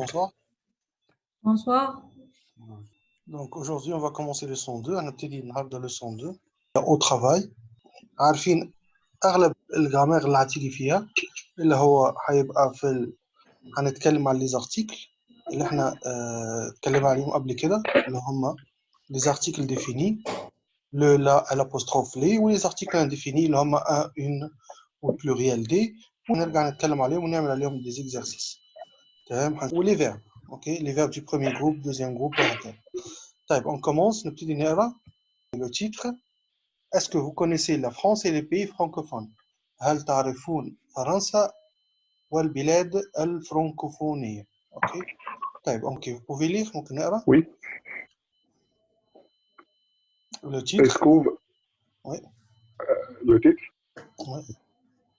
bonsoir. Bonsoir. Donc aujourd'hui, on va commencer le son 2. هنبتدي النهارده leçon 2 au travail. عارفين اغلب الجرامير اللي هتيجي فيها اللي هو هيبقى في ال... هنتكلم عن لي زارتيكل اللي احنا اه... اتكلمنا عليهم قبل كده اللي هم لي زارتيكل ديفيني لو لا الابوستروف لي ولي زارتيكل انديفيني اللي هم ان اون والبلوريال دي ونرجع نتكلم عليهم ونعمل عليهم دي زيكزارسيس تمام ولي فيرب اوكي لي فيرب du premier groupe deuxième groupe وهكذا طيب on commence نبتدي نقرا le titre Est-ce que vous connaissez la France et les pays francophones هل تعرفون فرنسا والبلاد الفرنكوفونية اوكي طيب اوكي vous pouvez lire ممكن نقرا Oui. le titre Est-ce qu'on Oui. le titre Oui.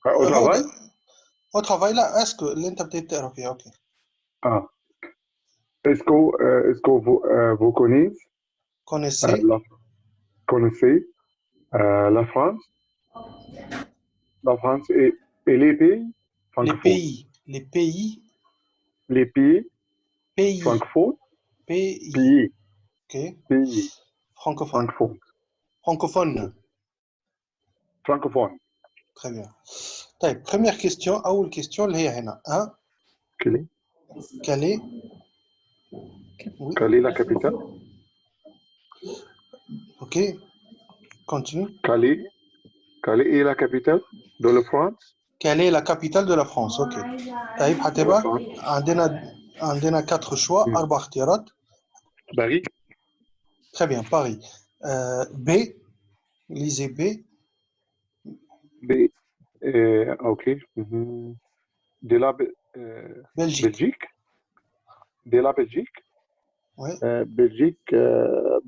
Ah, Au هو travail ده- au travail لا اسكو اللي انت ابتديت تقرا فيها اوكي Ah. Est-ce que, euh, est-ce que vous, euh, vous connaissez, euh, connaissez la, connaissez euh, la France, la France et, et les pays les francophones pays les pays Les pays pays francophones, pays pays, ok pays francophone francophones, francophone francophones. très bien طيب première question أول question اللي هي هنا ها Quelle Calais oui. Calais, la capitale. Ok, continue. Calais, Calais est la capitale de la France. Calais est la capitale de la France, ok. Taïb Hateba, on a quatre choix, mm. Arbachtierat. Paris. Très bien, Paris. Euh, B, lisez B. B, euh, ok. Mhm. De la Belgique. Belgique. de la Belgique, oui. Euh, Belgique, euh,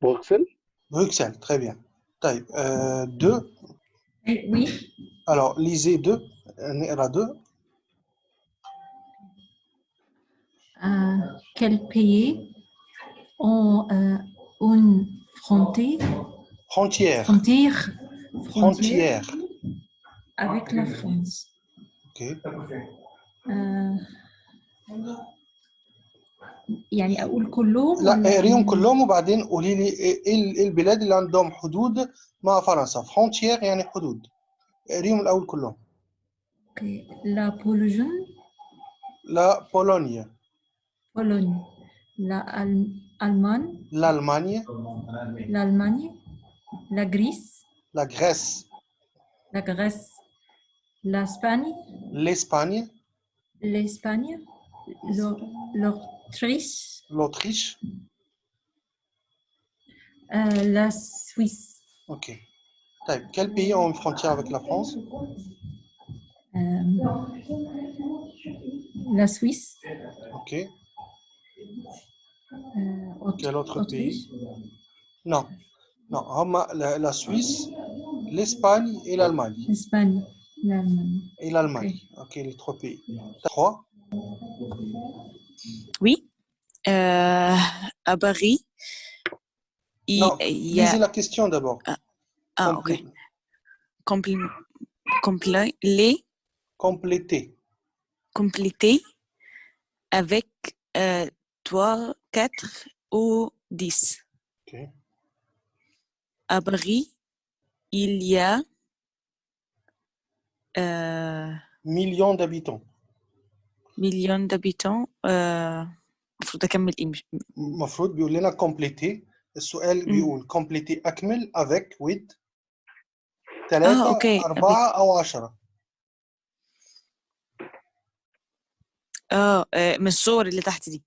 Bruxelles. Bruxelles, très bien. Type euh, 2. oui. Alors, lisez 2, Nera 2. quel pays ont une frontière Frontière. Frontière. Frontière. Avec la France. Ok. يعني أقول كلهم لا اقريهم كلهم وبعدين قولي لي إيه إيه- إيه البلاد اللي عندهم حدود مع فرنسا؟ frontières يعني حدود. اقريهم الأول كلهم. okay. la Pologne la Pologne. Pologne. l'Al- Allemagne. l'Allemagne l'Allemagne la Grèce la Grèce la Grèce l'Espagne l'Espagne l'Espagne, l'Autriche, l'Autriche, euh, la Suisse. Ok. Quel pays ont une frontière avec la France? Euh, la Suisse. Ok. Euh, quel autre pays? Non. Non, la, la Suisse, l'Espagne et l'Allemagne. L'Espagne l'Allemagne. Et l'Allemagne. Ok les trois pays. Trois Oui, euh, à Paris, il non il y a... lisez la question d'abord. Ah, ok. Complé- Compli... compli- les compléter. Compléter avec euh, 3, 4 ou 10. ok. À Paris, il y a d'habitants. millions d'habitants. Euh, المفروض أكمل إيه مش- المفروض بيقول لنا complétez السؤال مم. بيقول complétez اكمل avec huit آه ثلاثة okay أربعة أو عشرة آه آه، من الصور اللي تحت دي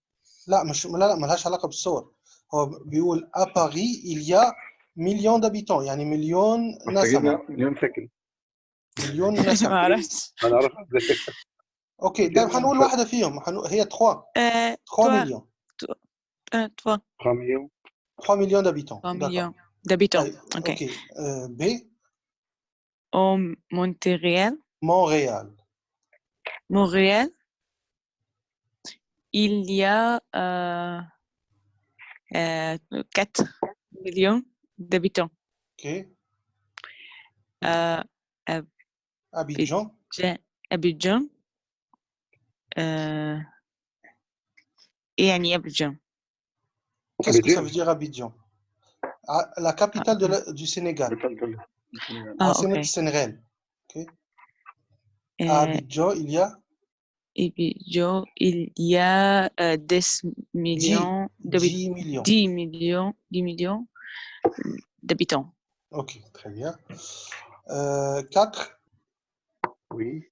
لا مش لا لا ملهاش علاقة بالصور هو بيقول à Paris il y a millions d'habitants. يعني مليون نسمة مليون سكن مليون ما نسمة أعرفش انا اعرف ازاي اوكي طيب هنقول واحدة فيهم هنقول هي 3 آه 3 3 مليون آه 3 3 مليون 3 millions d'habitants 3 d'accord millions d'habitants طيب Ok. اوكي euh, B Au Montréal, Montréal Montréal, il y a euh, euh, 4 millions d'habitants. ok Euh, Abidjan. Abidjan. Euh... Et Annie Abidjan. Qu'est-ce que ça veut dire Abidjan? Ah, la capitale ah, de, du Sénégal. Ah, ah okay. Sénégal. Okay. Euh, à Abidjan, il y a? Abidjan, il y a euh, 10 millions, 10, 10 millions, 10 millions d'habitants. Ok, très bien. Euh, 4. Oui.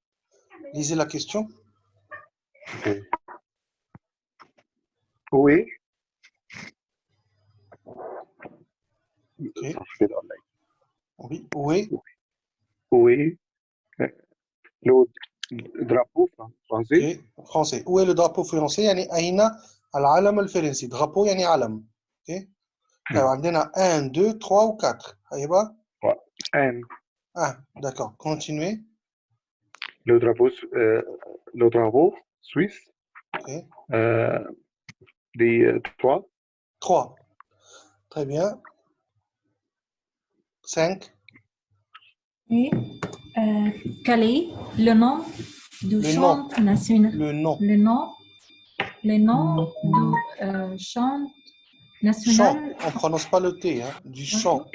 Lisez la question. ok. Oui. Ok. Ça, je fais dans la- Oui. Où est Oui. Euh, Le drapeau fran- français. Ok. Français. Où est le drapeau français يعني أين العلم الفرنسي drapeau يعني علم. Ok. طيب عندنا 1 2 3 و 4 هيبقى Un. 1 d'accord. Continuez. Le drapeau, euh, le drapeau suisse. Ok. Euh, des euh, trois. 3. Très bien. 5. Et euh, quel est le nom du Le chant national? Le nom. Le nom, le nom du euh, chant Chant. national, On ne prononce pas le T. Hein, du chant.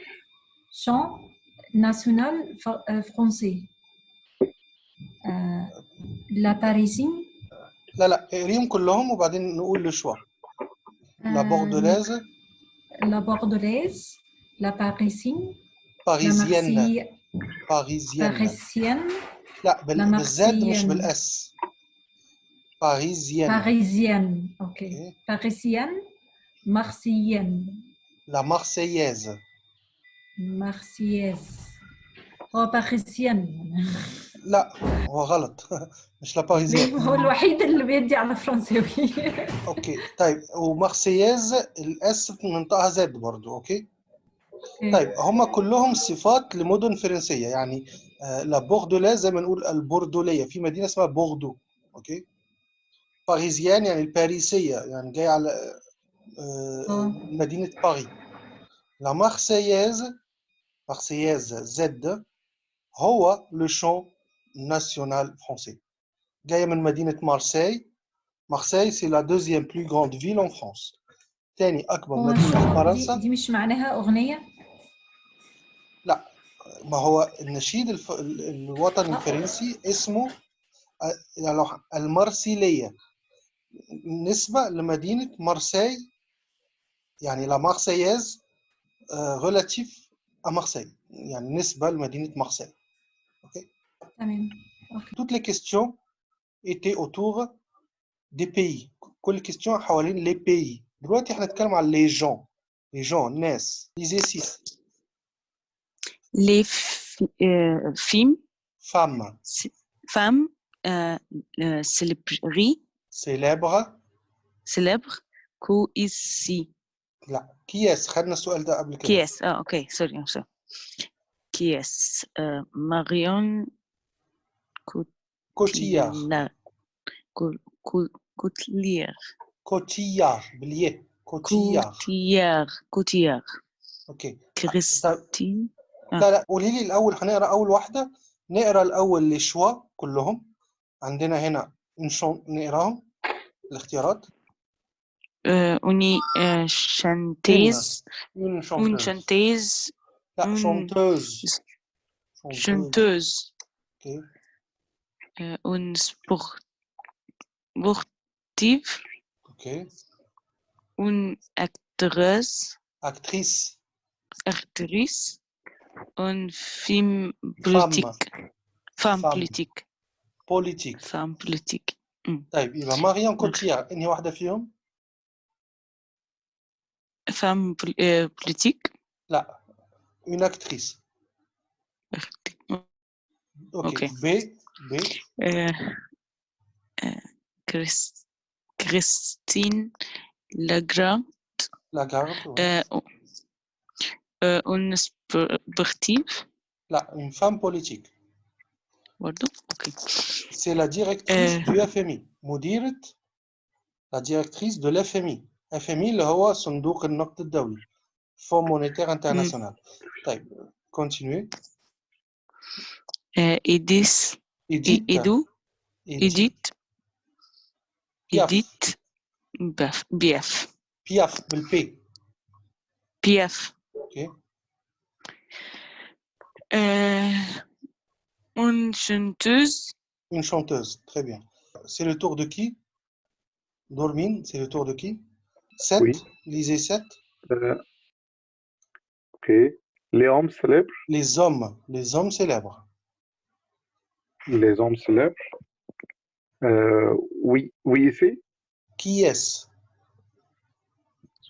chant national fr- euh, français Euh, la Parisienne, لا لا اقريهم كلهم وبعدين نقول le choix. La euh, bordelaise, la bordelaise, la parisienne, la parisienne, Marseille- parisienne. parisienne, لا بال- La بالزد مش Marseillenne. بالاس. parisienne. parisienne, ok. Ok. Parisienne, marseillenne, La marseillaise. marseillaise. Oh, parisienne. لا هو غلط. مش لا باريزيان. هو الوحيد اللي بيدي على فرنساوي okay. طيب و marseillaise ال S بننطقها Z برضو okay؟ طيب هم كلهم صفات لمدن فرنسية. يعني آه لا زي ما نقول البوردولية. في مدينة اسمها بوردو okay؟ parisienne يعني الباريسية يعني جاي على آه آه. مدينة باريس. la Marseillaise marseillaise Z هو le chant ناسيونال فرونسي جايه من مدينه مارسي مارسي سي لا دوزيام بلو غراند فيل اون فرانس تاني اكبر هو مدينه في دي, فرنسا دي مش معناها أغنية؟ ما هو النشيد الف... ال- الوطني آه. الفرنسي اسمه آه، يعني لو ح- المارسيلية نسبة لمدينة مارسي يعني لا مارسياز ريلاتيف à مارسي يعني نسبة لمدينة مارسي تمام toutes les questions étaient autour des pays كل question حوالين les pays دلوقتي احنا نتكلم عن les gens les gens الناس lisez 6 Les fi- euh, films, femmes c- femmes euh, euh, célébri- célèbres célèbres que ici. لا كياس خدنا السؤال ده قبل Qui كده est Ah, ok, sorry, I'm sorry. Qui est euh, Marion كوتيار كوتيار بلي كوتيار كوتيار أوكي كريستين لا لا. قولي لي الأول هنقرا أول واحدة. نقرأ الأول لشوا كلهم. عندنا هنا نقراهم. الاختيارات. أه، une أه، chanteuse. une chanteuse؟ لا chanteuse chanteuse okay. Euh, sportive. أوكي Une actrice. actrice actrice. Une femme politique. Femme Femme. politique. politique Femme politique. طيب يبقى ماريون كوتيار انهي واحدة فيهم Femme euh, politique. لا une actrice أوكي Ok. ب ب Euh, euh, Chris- Christine Lagarde. لاغارد Euh, euh, une sportive. لا une femme politique برضو اوكي c'est la directrice Euh. du FMI مديرة la directrice de l'FMI FMI اللي هو صندوق النقد الدولي Fonds monétaire international طيب continuez euh, Edith Edith Edu Edith Edith Piaf. Edith بف بيف بياف بالبي بيف اوكي Euh, une chanteuse. Une chanteuse, très bien. C'est le tour de qui Dormine, c'est le tour de qui 7 Oui. Lisez 7. Euh, ok. Les hommes célèbres. Les hommes, les hommes célèbres. Les hommes célèbres. Euh, oui, oui, ici. Qui est-ce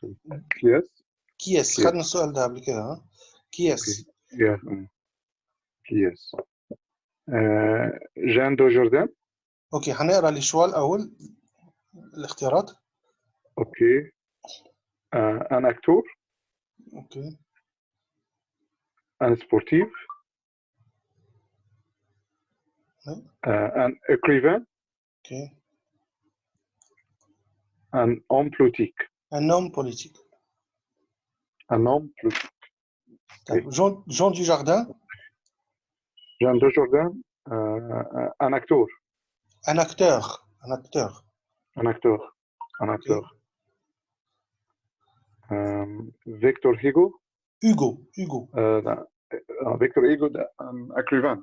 Yes. Qui est-ce Qui est-ce خدنا السؤال ده قبل كده ها Qui est-ce Yes. mm. Yes. Euh, Jeanne de Jordan. اوكي هنقرا الشوال الاول الاختيارات Ok. Euh, un acteur. اوكي Un sportif. Euh, un écrivain. Un homme politique. Un homme politique. Un homme politique. Jean, Jean Dujardin. Jean Dujardin, euh, un acteur. Un acteur. Un acteur. Un acteur. Un acteur. Euh, Victor Hugo. Hugo. Hugo. Euh, ben, Victor Hugo, un écrivain.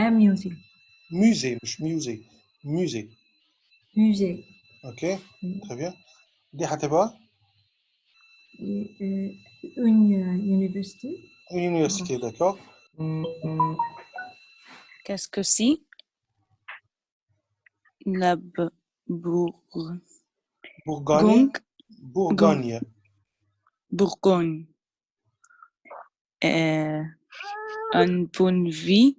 Un musée. Musée, musée. Musée. Musée. Ok, mm. très bien. Des hataba euh, Une euh, université. Une université, d'accord. Qu'est-ce que c'est? La bourg... Bourgogne. Bourgogne. Bourgogne. Euh, une vie.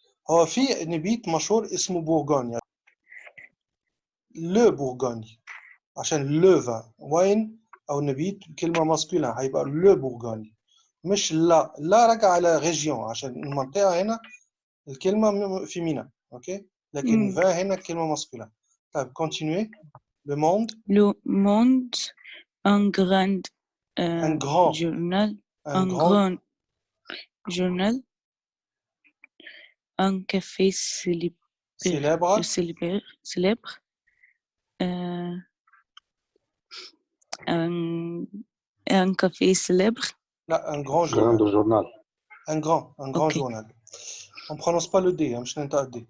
هو في نبيت مشهور اسمه بورغونيا. le bourgogne عشان le vin wine؟ أو نبيت كلمة masculin هيبقى le bourgogne. مش لا. لا راجع على région عشان المنطقة هنا الكلمة م- féminin okay؟ لكن. vin هنا كلمة masculin طيب continue Le Monde grand euh, un grand. journal, un un grand. grand journal, un café euh, célèbre, euh, célèbre, euh, célèbre, célèbre un, café célèbre. Là, un grand journal. Un grand, un grand journal. On ne prononce pas le D, hein, D.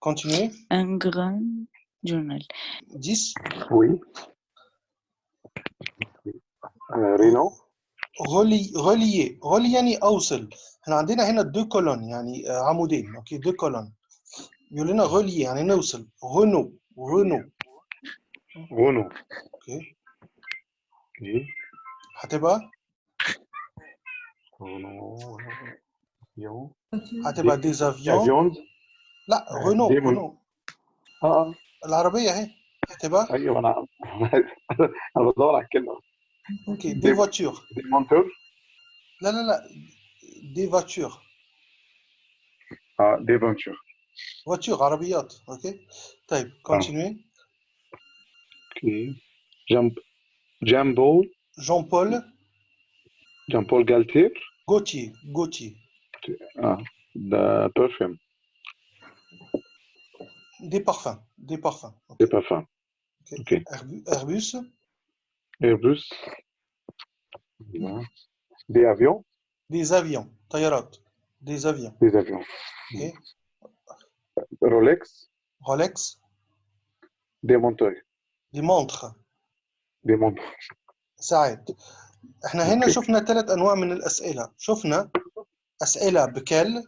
Continuez. Un grand journal. 10 Oui. Euh, Renaud relié, relié, relié, إحنا عندنا هنا deux colonnes يعني آه، عمودين أوكي؟ deux colonnes. يقول لنا relier يعني نوصل. رونو رونو Renault. أوكي. Ok. هتبقى voiture, هتبقى des avions Avions. لا آه، رونو ديمون. رونو آه العربية أهي. هتبقى أيوه أنا أنا بدور على الكلمة. أوكي دي فواتور دي مونتور لا لا لا. دي فواتور اه دي فونتور فواتور عربيات اوكي طيب كونتينيو اوكي جامب جان بول جون بول جان بول جالتير غوتي غوتي اه ده برفيوم دي بارفان دي بارفان دي بارفان اوكي اوكي ايربوس ايربوس دي افيون des avions طيارات des avions des avions okay Rolex Rolex des montres des montres des montres ساعات إحنا هنا okay. شفنا ثلاث انواع من الاسئله شفنا اسئله ب quel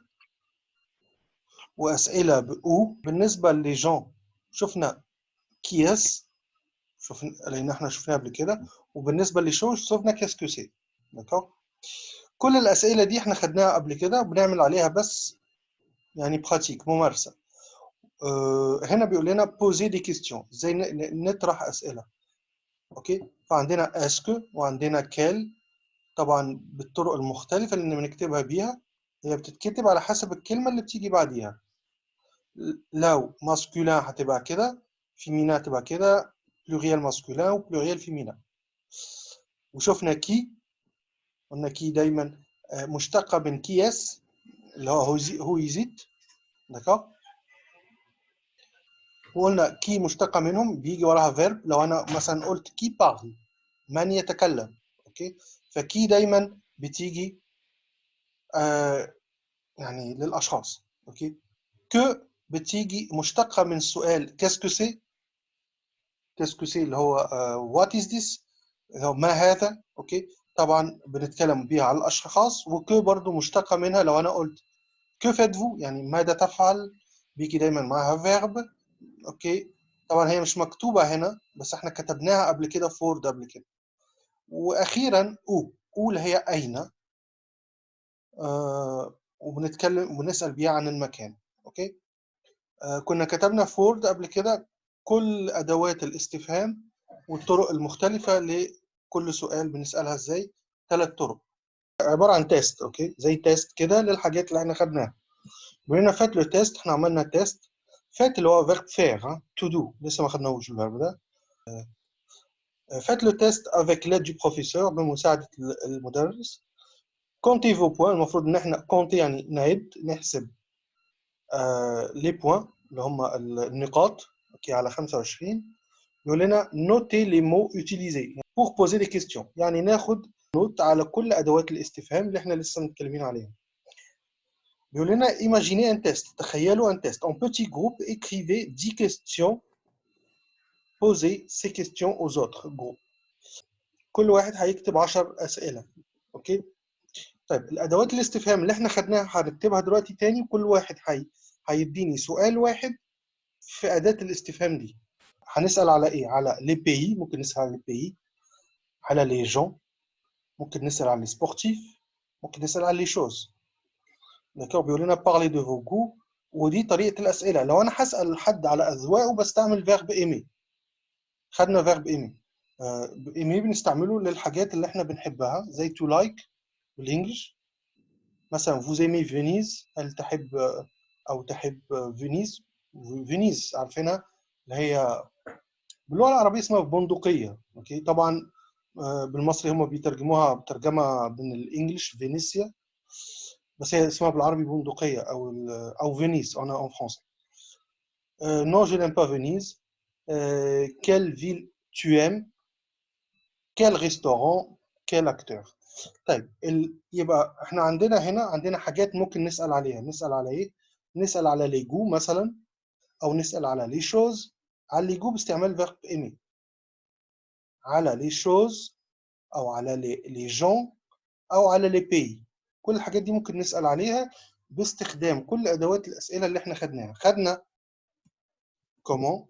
واسئله ب où بالنسبة لجون شفنا qui est-ce شفنا لأن إحنا شفناها قبل كده وبالنسبه ل choses شفنا qu'est-ce que c'est d'accord كل الأسئلة دي إحنا خدناها قبل كده وبنعمل عليها بس يعني pratique ممارسة. أه هنا بيقول لنا posez des questions إزاي نطرح أسئلة. okay؟ فعندنا est-ce que وعندنا quel طبعا بالطرق المختلفة اللي بنكتبها بيها هي بتتكتب على حسب الكلمة اللي بتيجي بعديها. لو masculin هتبقى كده féminin هتبقى كده pluriel masculin و pluriel féminin وشفنا qui قلنا qui دايما آه، مشتقة من qui est-ce اللي هو who- is it d'accord وقلنا qui مشتقة منهم بيجي وراها verbe لو أنا مثلا قلت qui parle من يتكلم؟ okay؟ ف qui دايما بتيجي آه يعني للأشخاص. okay؟ que بتيجي مشتقة من السؤال qu'est-ce que c'est qu'est-ce que c'est اللي هو what is this ما هذا؟ okay؟ طبعا بنتكلم بيها على الأشخاص و que برضو مشتقة منها لو أنا قلت que faites-vous يعني ماذا تفعل؟ بيجي دايما معاها verbe okay؟ طبعا هي مش مكتوبة هنا بس إحنا كتبناها قبل كده في قبل كده. وأخيرا où où اللي هي أين؟ آه وبنتكلم وبنسأل بيها عن المكان okay؟ آه كنا كتبنا في قبل كده كل أدوات الاستفهام والطرق المختلفة لكل سؤال بنسألها إزاي؟ ثلاث طرق. عبارة عن test okay؟ زي test كده للحاجات اللي إحنا خدناها. بما faites le test إحنا عملنا test faites اللي هو verbe faire to do لسه ما خدناهوش ال verbe ده. faites le test avec l'aide du professeur بمساعده المدرس. comptez vos points المفروض إن إحنا comptez يعني نعد نحسب. les points اللي هم النقاط okay؟ على 25 يقول لنا notez les mots utilisés pour poser des questions يعني ناخد note على كل أدوات الاستفهام اللي إحنا لسه متكلمين عليها. بيقول لنا imaginez un test. تخيلوا un test. En petit groupe écrivez 10 questions posez ces questions aux autres groupes. كل واحد هيكتب 10 أسئلة. okay طيب الأدوات الاستفهام اللي إحنا خدناها هنكتبها دلوقتي تاني كل واحد هي هيديني سؤال واحد في أداة الاستفهام دي. هنسأل على إيه؟ على les pays ممكن نسأل على les pays على les gens ممكن نسأل على les sportifs ممكن نسأل على les choses d'accord بيقول لنا parlez de vos goûts ودي طريقة الأسئلة. لو أنا هسأل حد على اذواقه بستعمل verbe aimer خدنا verbe aimer aimer بنستعمله للحاجات اللي إحنا بنحبها زي to like بال English. مثلا vous aimez Venise هل تحب أو تحب Venise Venise عارفينها؟ اللي هي باللغة العربية اسمها بندقية. okay؟ طبعا آه، بالمصري هم بيترجموها بترجمة من ال English فينيسيا بس هي اسمها بالعربي بندقية أو أو Venise أنا en français non je n'aime pas Venise quelle ville tu aimes quel restaurant quel acteur طيب ال... يبقى إحنا عندنا هنا عندنا حاجات ممكن نسأل عليها. نسأل على إيه؟ نسأل على les goûts مثلا أو نسأل على les choses على les goûts باستعمال verbe aimer على les choses أو على les gens أو على les pays كل الحاجات دي ممكن نسأل عليها باستخدام كل أدوات الأسئلة اللي إحنا خدناها. خدنا comment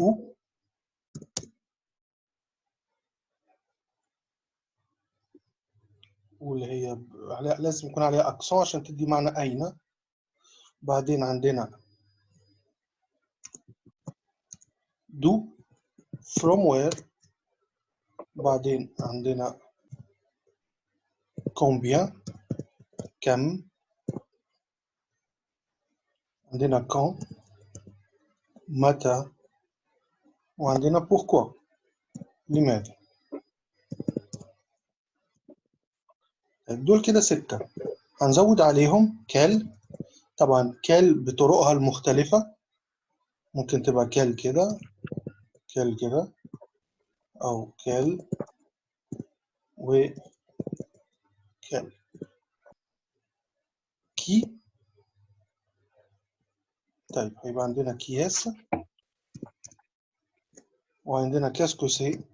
où واللي هي لازم يكون عليها اكسون عشان تدي معنى أين. بعدين عندنا دو from where بعدين عندنا combien كم عندنا quand متى وعندنا pourquoi لماذا دول كده ستة. هنزود عليهم كال. طبعا كال بطرقها المختلفة. ممكن تبقى كال كده. كال كده أو كال و كال كي. طيب هيبقى عندنا كياس. وعندنا qu'est-ce que c'est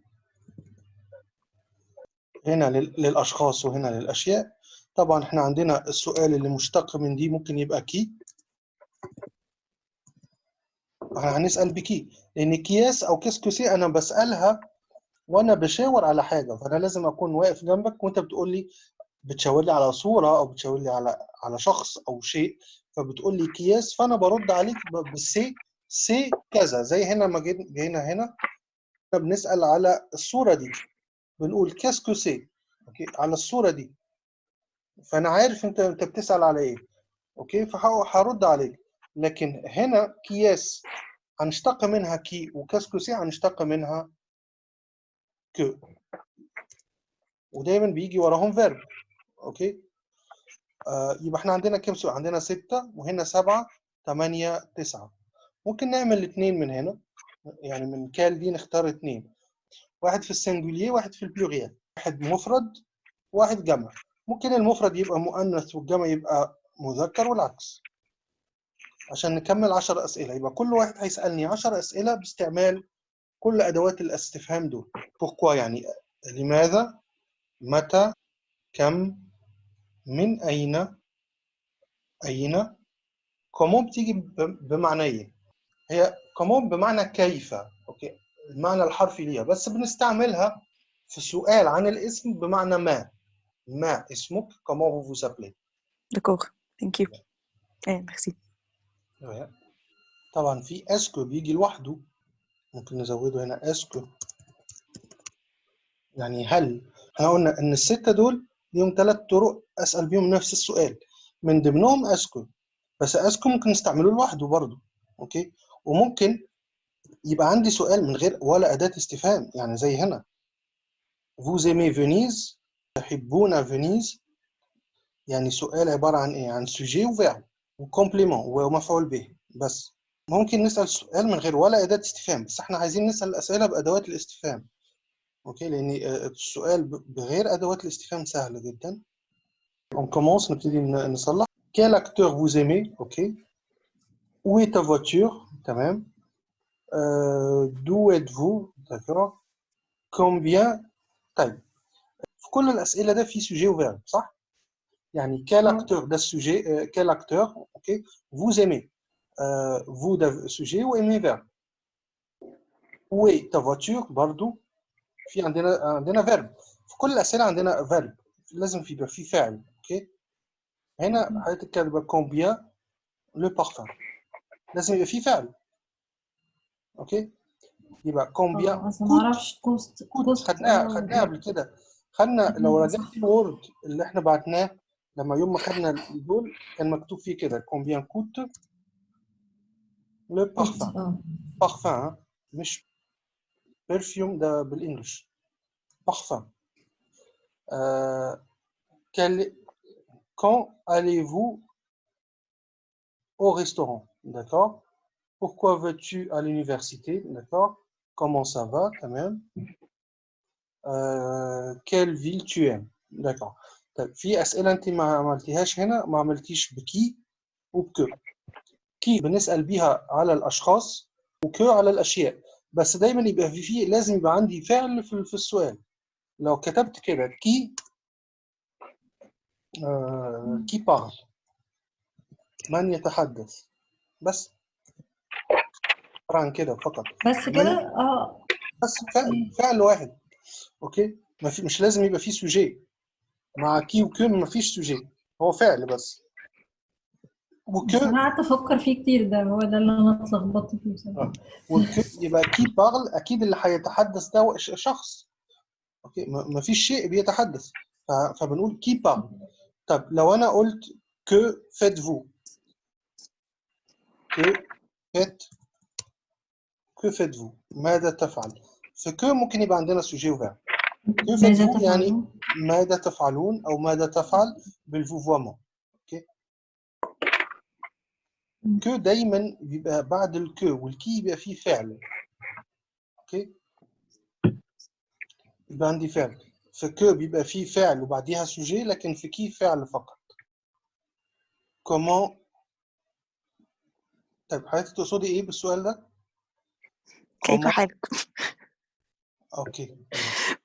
هنا لل- للأشخاص وهنا للأشياء. طبعا إحنا عندنا السؤال اللي مشتق من دي ممكن يبقى qui. إحنا هنسأل ب qui. لأن qui est-ce أو qu'est-ce que c'est أنا بسألها وأنا بشاور على حاجة فأنا لازم أكون واقف جنبك وأنت بتقول لي بتشاور لي على صورة أو بتشاور لي على على شخص أو شيء فبتقول لي qui est-ce فأنا برد عليك بالسي سي كذا. زي هنا ما جينا هنا إحنا بنسأل على الصورة دي. بنقول qu'est-ce que c'est okay؟ على الصورة دي. فأنا عارف أنت أنت بتسأل على إيه. okay؟ فهرد عليك. لكن هنا qui est-ce هنشتق منها qui و qu'est-ce que c'est هنشتق منها que. ودايما بيجي وراهم verbe okay؟ آه يبقى إحنا عندنا كام سؤال؟ عندنا ستة وهنا سبعة ثمانية تسعة. ممكن نعمل اثنين من هنا يعني من كال دي نختار اثنين واحد في السنجولير واحد في البلوريال واحد مفرد واحد جمع. ممكن المفرد يبقى مؤنث والجمع يبقى مذكر والعكس. عشان نكمل 10 أسئلة. يبقى كل واحد هيسألني 10 أسئلة باستعمال كل أدوات الاستفهام دول. pourquoi يعني لماذا متى كم من أين أين؟ comment بتيجي بمعنيين. هي comment بمعنى كيف. okay؟ المعنى الحرفي ليها. بس بنستعملها في سؤال عن الاسم بمعنى ما. ما اسمك vous vous appelez. D'accord, thank you. Eh, merci. طبعا في est-ce que بيجي لوحده. ممكن نزوده هنا est-ce que. يعني هل إحنا قلنا إن الستة دول ليهم ثلاث طرق أسأل بيهم نفس السؤال. من ضمنهم est-ce que. بس est-ce que ممكن نستعمله لوحده برضه. okay؟ وممكن يبقى عندي سؤال من غير ولا أداة استفهام. يعني زي هنا. Vous aimez Venise تحبون Venise يعني سؤال عبارة عن إيه؟ عن sujet وفعل و complément ومفعول به. بس ممكن نسأل سؤال من غير ولا أداة استفهام بس إحنا عايزين نسأل الأسئلة بأدوات الاستفهام. okay؟ لأن آه، السؤال بغير أدوات الاستفهام سهل جدا. On commence نبتدي نصلح. Quel acteur vous aimez okay؟ Est ta voiture تمام. euh, d'où êtes-vous d'accord combien طيب. في كل الأسئلة ده في sujet و verbe صح؟ يعني quel آه. acteur ده السوجي euh, quel acteur اوكي vous aimez euh, vous ده sujet و aimer verbe où est ta voiture برضو في عندنا عندنا فيرب في كل الاسئله عندنا فيرب لازم في يبقى في فعل اوكي هنا حضرتك كاتبه كومبيان لو بارفان لازم يبقى في فعل اوكي يبقى كومبيان اه بس ما اعرفش كوست كوت كوست خدناها آه، خدناها قبل كده خدنا لو خدناها، رجعت صح. الوورد اللي احنا بعتناه لما يوم ما خدنا دول كان مكتوب فيه كده كومبيان كوت لو بارفان اه بارفان مش برفيوم ده بالانجلش بارفان آه quel quand allez-vous au restaurant d'accord pourquoi veux-tu à l'université d'accord comment ça va quand même euh, quelle ville tu aimes d'accord طيب في أسئلة أنت ما عملتيهاش هنا ما عملتيش بكي وبكو. كي بنسأل بيها على الأشخاص وكو على الأشياء بس دايما يبقى في فيه لازم يبقى عندي فعل في في السؤال. لو كتبت كده كي آه كي بارل من يتحدث؟ بس. عن كده فقط. بس كده؟ آه. بس فعل فعل واحد. okay؟ ما في مش لازم يبقى فيه sujet. مع qui و que ما فيش sujet. هو فعل بس. و que أنا قعدت أفكر فيه كتير ده هو ده اللي أنا اتلخبطت فيه بصراحة. آه. okay يبقى qui parle أكيد اللي هيتحدث ده شخص. okay؟ فيش شيء بيتحدث. فبنقول qui parle طب لو أنا قلت que faites-vous. Que faites que faites-vous. ماذا تفعل؟ في que ممكن يبقى عندنا sujet وفعل. ماذا يعني تفعلون؟ ماذا تفعلون أو ماذا تفعل بال vouvoiement؟ okay que دايما بيبقى بعد ال que وال qui بيبقى فيه فعل. okay يبقى عندي فعل. في que بيبقى فيه فعل وبعديها sujet لكن في qui فعل فقط. Comment طيب حضرتك تقصدي إيه بالسؤال ده؟ كيف حالك؟ okay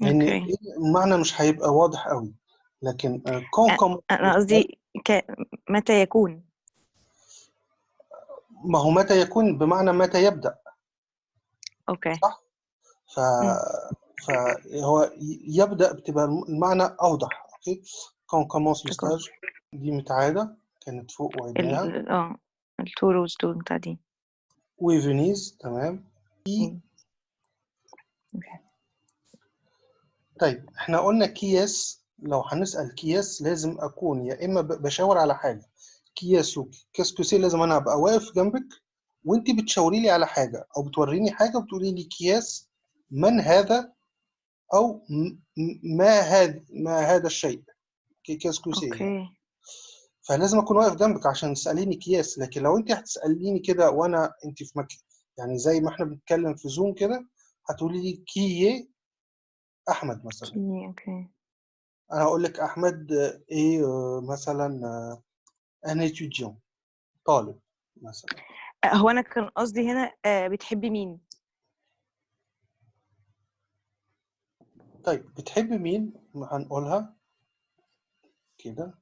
لأن أوكي. إيه المعنى مش هيبقى واضح قوي لكن آه، commence أنا قصدي ك... متى يكون؟ ما هو متى يكون بمعنى متى يبدأ. أوكي. ف فهو ي- يبدأ بتبقى المعنى quand commence le D'accord. stage دي متعادة كانت فوق وعدناها ال... آه التو روز دول بتاع دي. و فينيز تمام. okay. طيب إحنا قلنا qui est-ce لو هنسأل qui est-ce لازم أكون يا إما ب- بشاور على حاجة. كياس و qu'est-ce que c'est لازم أنا أبقى واقف جنبك وأنت بتشاوري لي على حاجة أو بتوريني حاجة وبتقولي لي qui est-ce من هذا م- ما هذا ما هذا الشيء. qui- qu'est-ce que c'est okay. فلازم أكون واقف جنبك عشان تسأليني qui est-ce. لكن لو انت هتسأليني كده وأنا انت في مكان يعني زي ما إحنا بنتكلم في Zoom كده هتقولي لي qui أحمد مثلا. okay okay. أنا هقول لك أحمد آه، إيه آه، مثلا un étudiant طالب مثلا. آه، هو أنا كان قصدي هنا آه، بتحبي مين؟ طيب بتحبي مين؟ هنقولها كده.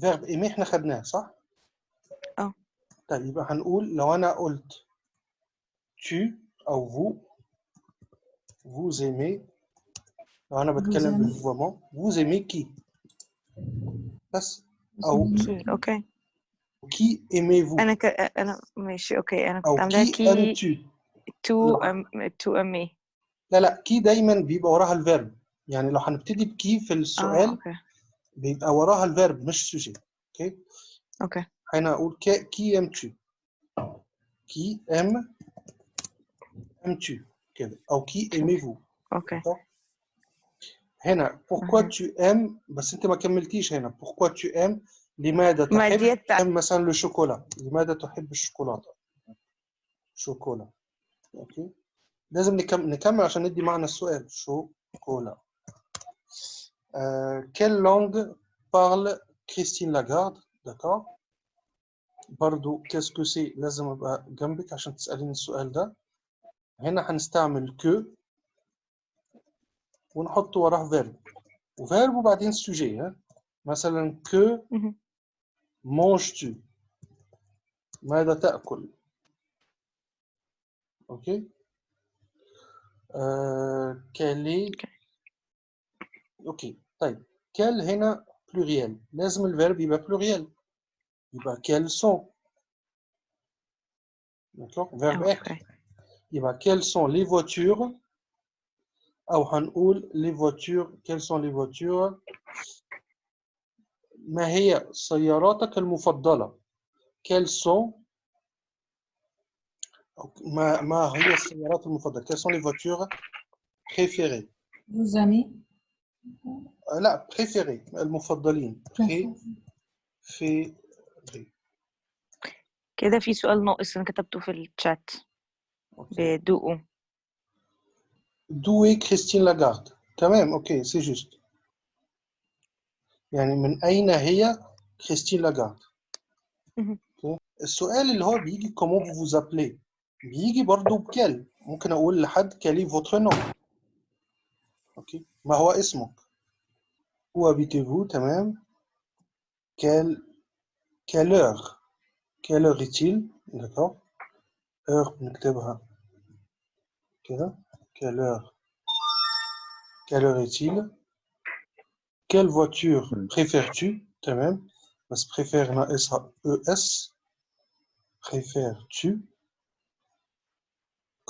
verbe aimer إحنا خدناه صح؟ آه. طيب يبقى هنقول لو أنا قلت tu أو vous vous aimez لو انا بتكلم aimez. بالفومون vous aimez qui بس او اوكي qui aimez-vous انا ك... انا ماشي اوكي انا او كنت عاملاها qui كي aimes-tu تو لا. أم... تو امي لا لا كي دايما بيبقى وراها الفيرب يعني لو هنبتدي بكي في اه السؤال اوكي بيبقى وراها الفيرب مش سوجي اوكي اوكي هنا اقول كي كي aimes-tu qui aime aimes-tu كده او qui aimez-vous اوكي هنا pourquoi أها. tu aimes بس انت ما كملتيش هنا pourquoi tu aimes لماذا ما تحب ديت تحب مثلا الشوكولا لماذا تحب الشوكولاتة شوكولا اوكي لازم نكمل, نكمل عشان ندي معنى السؤال شوكولا euh, quelle langue parle Christine Lagarde d'accord برضو qu'est-ce que c'est لازم ابقى جنبك عشان تسأليني السؤال ده هنا هنستعمل que ونحط وراه verb. وفيرب وبعدين sujet ها؟ مثلا مهم. manges-tu ماذا تأكل؟ أوكي؟ آه est أوكي. طيب. quel هنا pluriel. لازم الفيرب يبقى pluriel. يبقى d'accord verbe être أوكي يبقى quelles sont les voitures أو هنقول les voitures quelles sont les voitures ما هي سياراتك المفضلة quelles sont ما ما هي السيارات المفضلة quelles sont les voitures préférées Vos amis آه، لا préférées المفضلين préférées كده في سؤال ناقص انا كتبته في الشات أوكي. بدوقه D'où est Christine Lagarde تمام اوكي سي جوست يعني من اين هي كريستين لاجارد مهم. أوكي. السؤال اللي هو بيجي comment vous vous appelez بيجي برضه بكال ممكن اقول لحد كالي votre nom اوكي ما هو اسمك où habitez-vous تمام quelle quelle heure quelle heure est-il d'accord heure بنكتبها كده quelle heure quelle heure est-il quelle voiture مم. préfères-tu تمام بس préfère ناقصها ES préfères-tu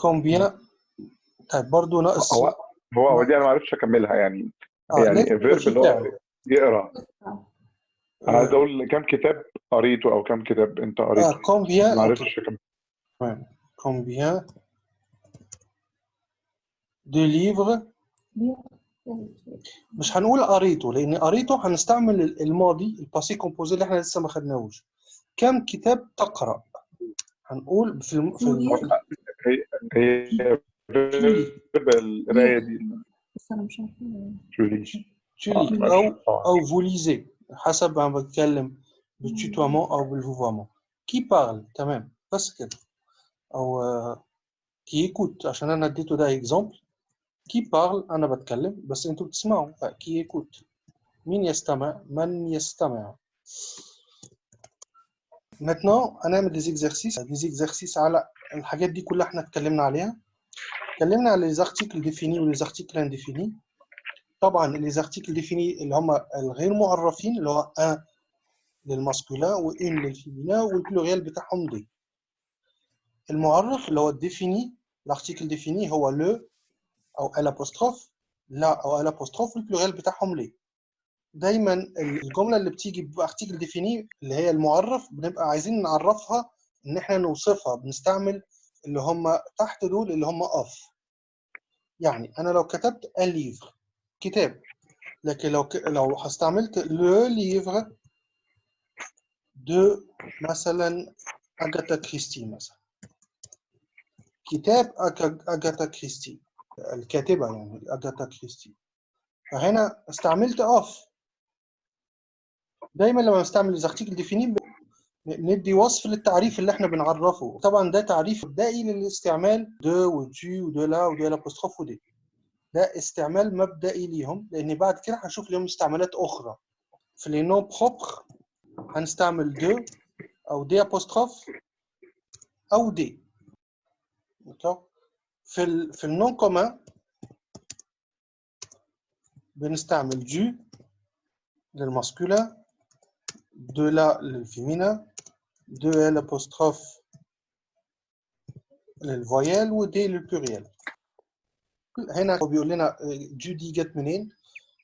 combien طيب برضه ناقص هو هو هو دي انا ما عرفتش اكملها يعني آه يعني لازم الفيرب الفعل اللي هو بتاعه. يقرا انا عايز آه اقول كم كتاب قريته او كم كتاب انت قريته آه combien ما أوكي. عرفتش اكمل Ouais. De livres مش هنقول قريته لأن قريته هنستعمل الماضي ال passé composé اللي إحنا لسه ما خدناهوش. كم كتاب تقرأ؟ هنقول في الم... في الم... هي القرايه دي. بس أنا مش عارفة. آه،. أو آه. أو lisez حسب أنا بتكلم بال tutoiement أو بال vouvoiement qui parle تمام. بس كده. أو qui écoute عشان أنا اديته ده exemple qui parle أنا بتكلم بس أنتوا بتسمعوا. qui écoute مين يستمع؟ من يستمع؟ Maintenant هنعمل des exercices des exercices على الحاجات دي كلها إحنا اتكلمنا عليها. اتكلمنا على les articles définis و les articles indéfinis طبعا les articles indéfinis اللي هم الغير معرفين اللي هو un للماسكولين وان للفيمينا والبلوريال بتاعهم دي. المعرف اللي هو ال défini ال article défini هو le أو l'apostrophe la أو l'apostrophe وال pluriel بتاعهم les دايما الجملة اللي بتيجي ب article défini اللي هي المعرف بنبقى عايزين نعرفها إن إحنا نوصفها بنستعمل اللي هم تحت دول اللي هم of يعني أنا لو كتبت un livre كتاب. لكن لو ك... لو استعملت le livre de مثلا اغاتا كريستي مثلا. كتاب اغاتا كريستي. الكاتبة يعني اغاتا كريستي فهنا استعملت of. دايما لما نستعمل ال article défini ندي وصف للتعريف اللي إحنا بنعرفه. طبعا ده تعريف مبدئي للاستعمال دو وتو ودو لا ودو الابوستروف ودي ده استعمال مبدئي ليهم لأن بعد كده هنشوف ليهم استعمالات أخرى. في les noms propres هنستعمل de أو d apostrophe أو دي. في ال في النون كومان بنستعمل دو للماسكولين دو لا للفيمينا دو ال apostrophe للفويال ودي للبلوريال هنا هو بيقول لنا جو دي جت منين؟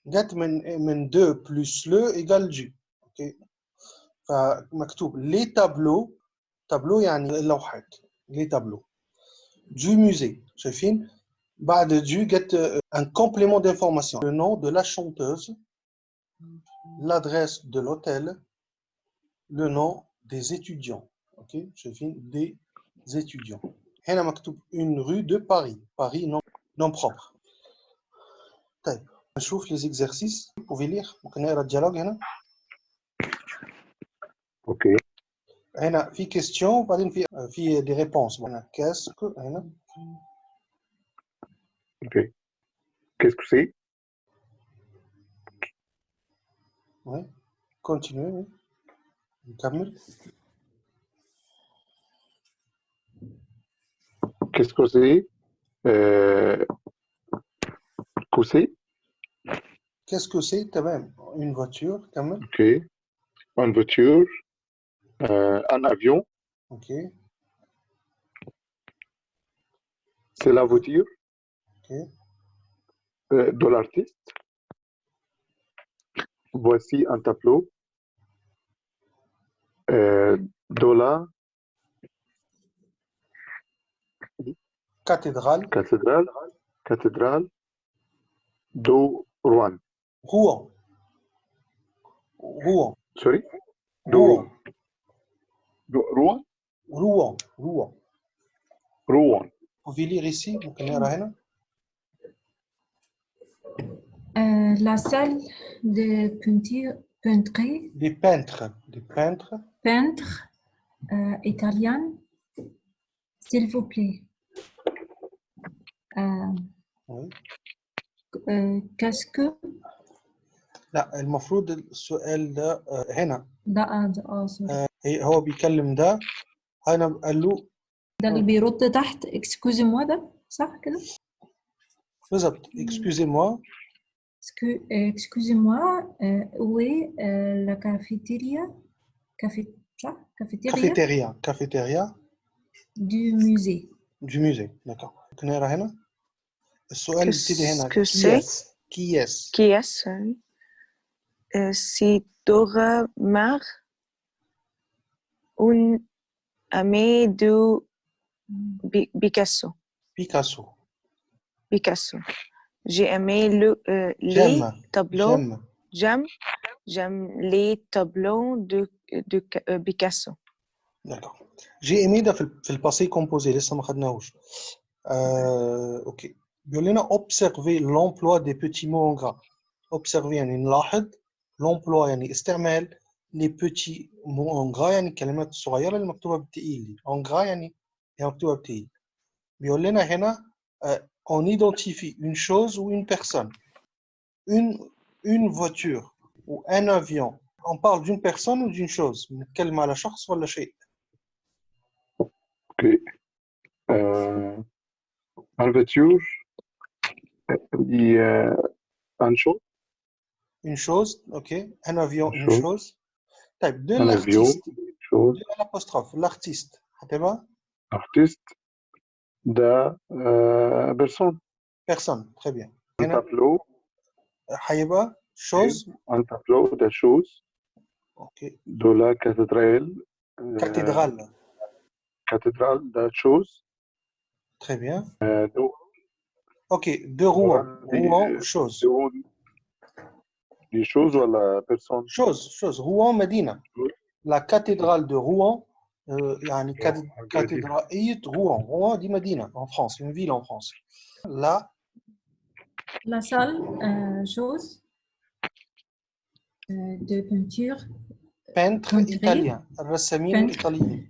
جت من من دو بلس لو ايجال جو اوكي فمكتوب لي تابلو تابلو يعني اللوحات لي تابلو du musée شايفين بعد du جت un complément d'information le nom de la chanteuse l'adresse de l'hôtel le nom des étudiants ok شايفين des étudiants هنا مكتوب une rue de Paris Paris non non propre طيب نشوف les exercices vous pouvez lire ممكن نقرا الديالوج هنا اوكي هنا في question وبعدين في في des réponses هنا qu'est-ce هنا Qu'est-ce que c'est? Oui, continuez, oui. Qu'est-ce que c'est? Euh, Que c'est Qu'est-ce que c'est, Tamam Une voiture, Tamam Ok. Une voiture, euh, un avion? Ok. C'est la voiture? Euh, de l'artiste. Voici un tableau euh, de la cathédrale, cathédrale, cathédrale de Rouen. Rouen. Rouen. Sorry? Rouen. Rouen. Rouen? Rouen. Rouen. Vous pouvez lire ici, vous connaissez Euh, la salle de peinture, peinture des peintres des peintres peintre euh, italienne, s'il vous plaît. Euh, oui. euh, Qu'est-ce que لا المفروض السؤال ده آه، هنا ده آه، ده اه سوري هي- هو بيكلم ده هنا قال له ده اللي بيرد تحت اكسكوزي موا ده صح كده؟ euh, excusez-moi. Euh, excusez-moi, euh, où est la cafétéria? Cafétéria, cafétéria? Cafétéria. Cafétéria. Du musée. Du musée, d'accord. Qu'est-ce que c'est? Qui est-ce? Qui est-ce C'est Dora Mar, une amie de Picasso. Picasso. Picasso. J'ai aimé le, euh, les j'aime tableaux. j'aime J'aime, j'aime les tableaux de, de euh, Picasso. d'accord j'ai aimé ده في ال- في الباسي كومبوزي لسه ما خدناهوش آه، اوكي بيقول لنا observer l'emploi des petits mots en gras observer يعني نلاحظ l'emploi يعني استعمال les petits mots en gras يعني الكلمات الصغيرة اللي مكتوبة بالتقيل دي en gras يعني هي مكتوبة بالتقيل بيقول لنا هنا آه، on identifie une chose ou une personne, une, une voiture ou un avion. On parle d'une personne ou d'une chose. Ok. Euh, une voiture, euh, une chose. Une chose, ok. Un avion, une, une chose. chose. De un avion, une chose. L'apostrophe, l'artiste. Hein. Artiste de euh, personne. Personne, très bien. Un tableau. Haïba, chose? Un tableau de choses. Okay. De la cathédrale. Euh, cathédrale. Euh, cathédrale de choses. Très bien. Euh, de, ok, de Rouen. Rouen, chose. De, des choses ou la personne. Chose, chose. Rouen, Medina. La cathédrale de Rouen, euh, يعني كات- Rouen, cathédrale Rouen. Rouen dit Medina, en France, une ville en France. Là, La salle, euh, chose euh, de peinture peintre Peintre. italien. الرسامين Peintre. الإيطاليين.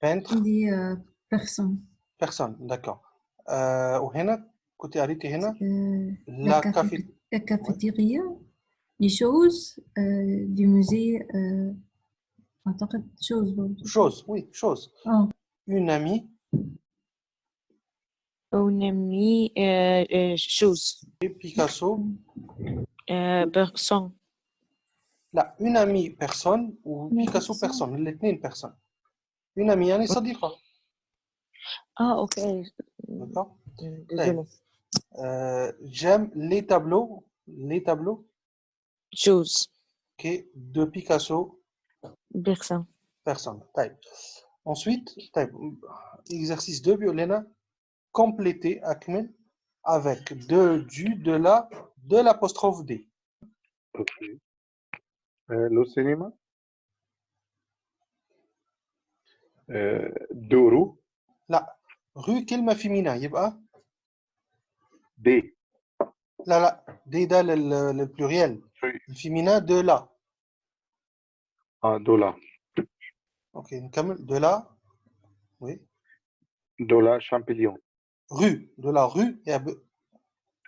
Peintre. des euh, personnes. personne. D'accord. Euh, وهنا كنت قريتي هنا Euh, La la, café- café- la cafétéria, les choses euh, du musée, euh, أعتقد chose برضو. chose, oui, chose. آه. Une amie, Un ami, euh, euh, chose. Picasso. Euh, personne. لا une amie personne ou Une Picasso personne. personne الاثنين personne. Une amie يعني صديقة. Ah, ok. D'accord. Euh, Désolé. Euh, J'aime les tableaux, les tableaux Chose. ok, de Picasso Personne. personne. طيب. Ensuite, طيب. exercice 2 بيقول لنا compléter أكمل avec de, du, de la, de l'apostrophe D. اوكي آه لو سينما آه دورو لا rue كلمة féminin يبقى دي لا لا دي ده لل- للبلوريال Oui. الفيمينا دو لا اه دولا اوكي نكمل دو لا وي دولا شامبليون rue de la rue et à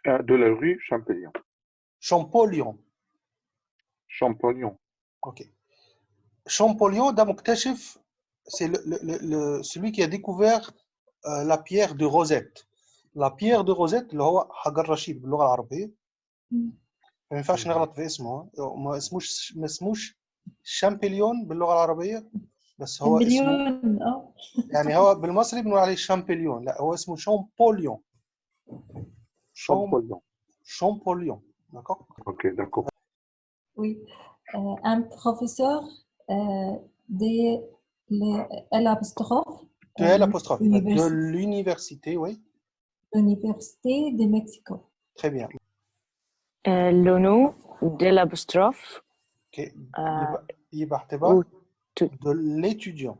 آه de la rue Champollion Champollion Champollion ok Champollion ده مكتشف c'est le, le, le, le- celui qui a découvert euh, la pierre de Rosette la pierre de Rosette اللي هو حجر رشيد باللغة العربية مم. ما ينفعش نغلط في اسمه ها. ما اسموش ما اسموش شامبليون باللغة العربية بس هو اسمه مليون اه يعني هو بالمصري بنقول عليه شامبليون لا هو اسمه شامبوليون شام Champollion شامبوليون d'accord ok d'accord Oui. Euh, un professeur euh, de l'apostrophe de euh, l'apostrophe de université, l'université oui l'université de Mexico. très bien Euh, le nom de l'apostrophe. ok Euh, يبقى يبقى احتباء ou tout. de l'étudiant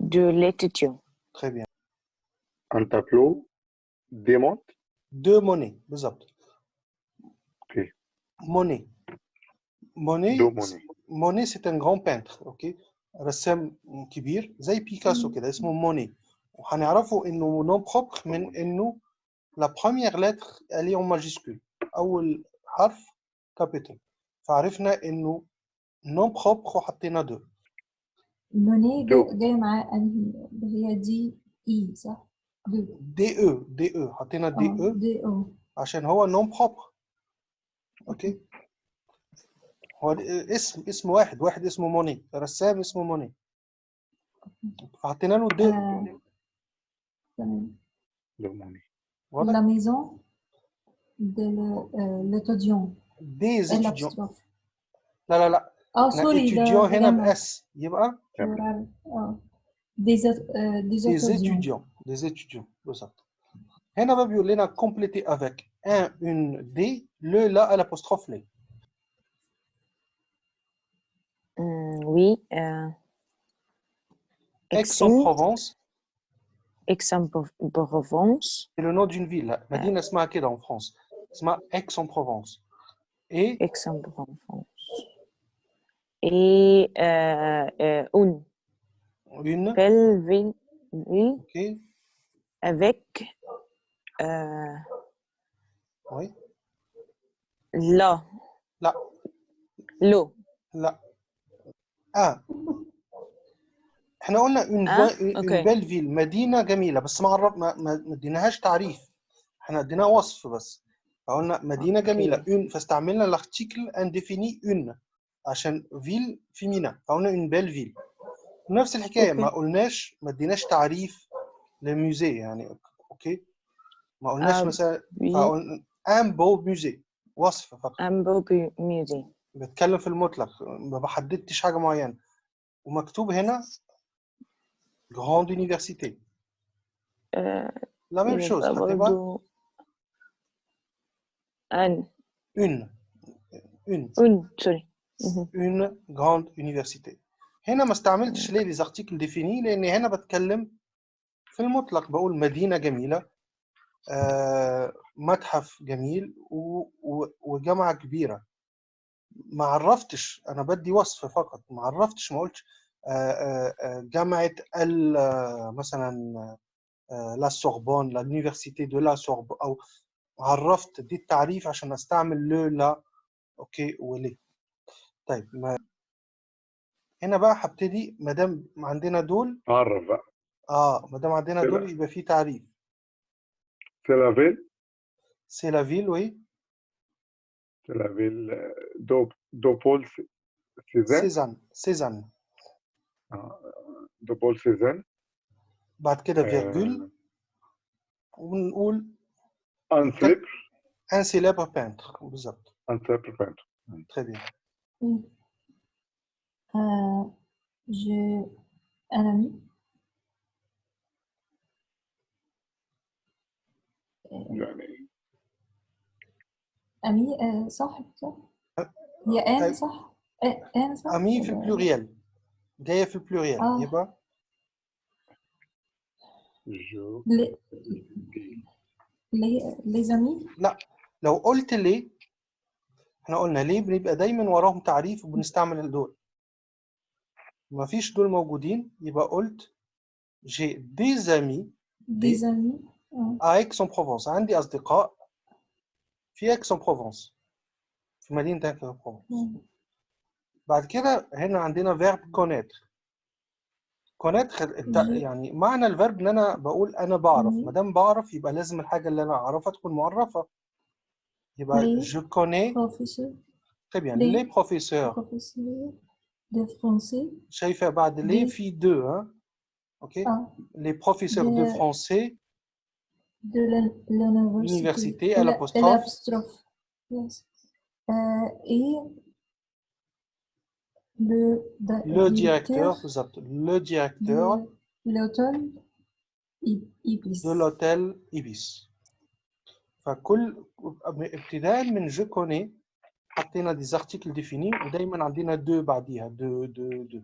de l'étudiant. très bien un tableau démonte de Monet بالضبط ok Monet Monet de Monet Monet c'est un grand peintre ok رسام كبير زي بيكاسو كده اسمه موني وهنعرفه انه نون بروبر من انه la première lettre elle est en majuscule اول حرف كابيتال فعرفنا إنه نون بروبر وحطينا دو. موني. جاي معاه انهي اللي هي دي اي صح؟ دو. دي أو دي أو حطينا دي أو دي أو عشان هو نون بروبر أوكي؟ هو اسم اسم واحد واحد اسمه Monet رسام اسمه Monet فحطينا له de آه، تمام. de Monet واضح؟ la maison de le- euh, l'étudiant دي et زيتيديون l'apostrophe لا لا لا اه احنا سوري ده étudiant هنا جمع باس يبقى plural. اه des étu- euh, des des étudiants étudiants des étudiants بالظبط هنا بقى بيقول لنا compléter avec un une d le la à l'apostrophe les Hum, oui. Euh, Exim, Aix-en-Provence Aix-en-Provence, c'est le nom d'une ville لا، مدينة اسمها كده en France اسمها Aix-en-Provence Et Aix-en-Provence. Et euh, euh, une une belle ville, ville ok avec euh, oui l'eau. لا L'eau. لا آه إحنا قلنا آه؟ أوكي. belle ville مدينة جميلة بس ما ما اديناهاش تعريف إحنا اديناها وصف بس فقلنا مدينة أوكي. جميلة. une فاستعملنا l'article indéfini une عشان ville féminin فقلنا une belle ville. نفس الحكاية. ما. قلناش ما اديناش تعريف لل musée يعني. أوكي. ما قلناش آه، مثلا فقلنا un beau musée. وصف فقط. beau bu- musée. بتكلم في المطلق. ما بحددتش حاجة معينة. ومكتوب هنا grande université. Euh, la même يبقى chose. هتبقى برضو un, une. Une. Une, sorry. Mhm. une grande université. هنا ما استعملتش ليه les articles définis لأن هنا بتكلم في المطلق بقول مدينة جميلة آه، متحف جميل و- و- وجامعة كبيرة. ما عرفتش أنا بدي وصف فقط. ما عرفتش ما قلتش آه، آه، آه، آه، مثلا la Sorbonne l'université de la Sorbonne أو عرفت دي التعريف عشان استعمل le la أوكي وليه. طيب ما هنا بقى هبتدي. ما دام عندنا دول عرف بقى. آه ما دام عندنا كده. دول يبقى في تعريف. سي لا فيل سي لا فيل وي سي لا فيل دو دو بول سي- سيزان. سيزان سيزان. دو بول سيزان. بعد كده آه، virgule ونقول ان سليب ان célèbre peintre بالظبط ان سليب بانت très bien Oui. Euh, j'ai un ami. يعني ami euh, صاحب صح؟ هي ان طيب. صح؟ آه، ان صح؟ امي في ولا- البلوريال جايه في البلوريال آه. يبقى جو لي لي les amis لا لو قلت ليه إحنا قلنا ليه بنبقى دايما وراهم تعريف وبنستعمل دول ما فيش دول موجودين يبقى قلت j'ai des amis. des amis آه. à Aix-en-Provence. عندي أصدقاء في Aix-en-Provence. في مدينة Aix-en-Provence. مم. بعد كده هنا عندنا verb connaître. كونات خد... انت يعني معنى الفيرب ان أنا بقول أنا بعرف ما دام بعرف يبقى لازم الحاجة اللي أنا اعرفها تكون معرفه يبقى جو كوني طيب يعني لي بروفيسور شايفة بعد لي في دو ها؟ أوكي لي بروفيسور دو فرونسي دو لونيفرسيتي الابوستروف الابوستروف يس le, da- le directeur بالظبط le directeur de l'hôtel I- Ibis. de l'hôtel Ibis فكل ابتداء من جو كوني حطينا دي زارتيكل ديفيني ودايما عندنا دو بعديها دو دو دو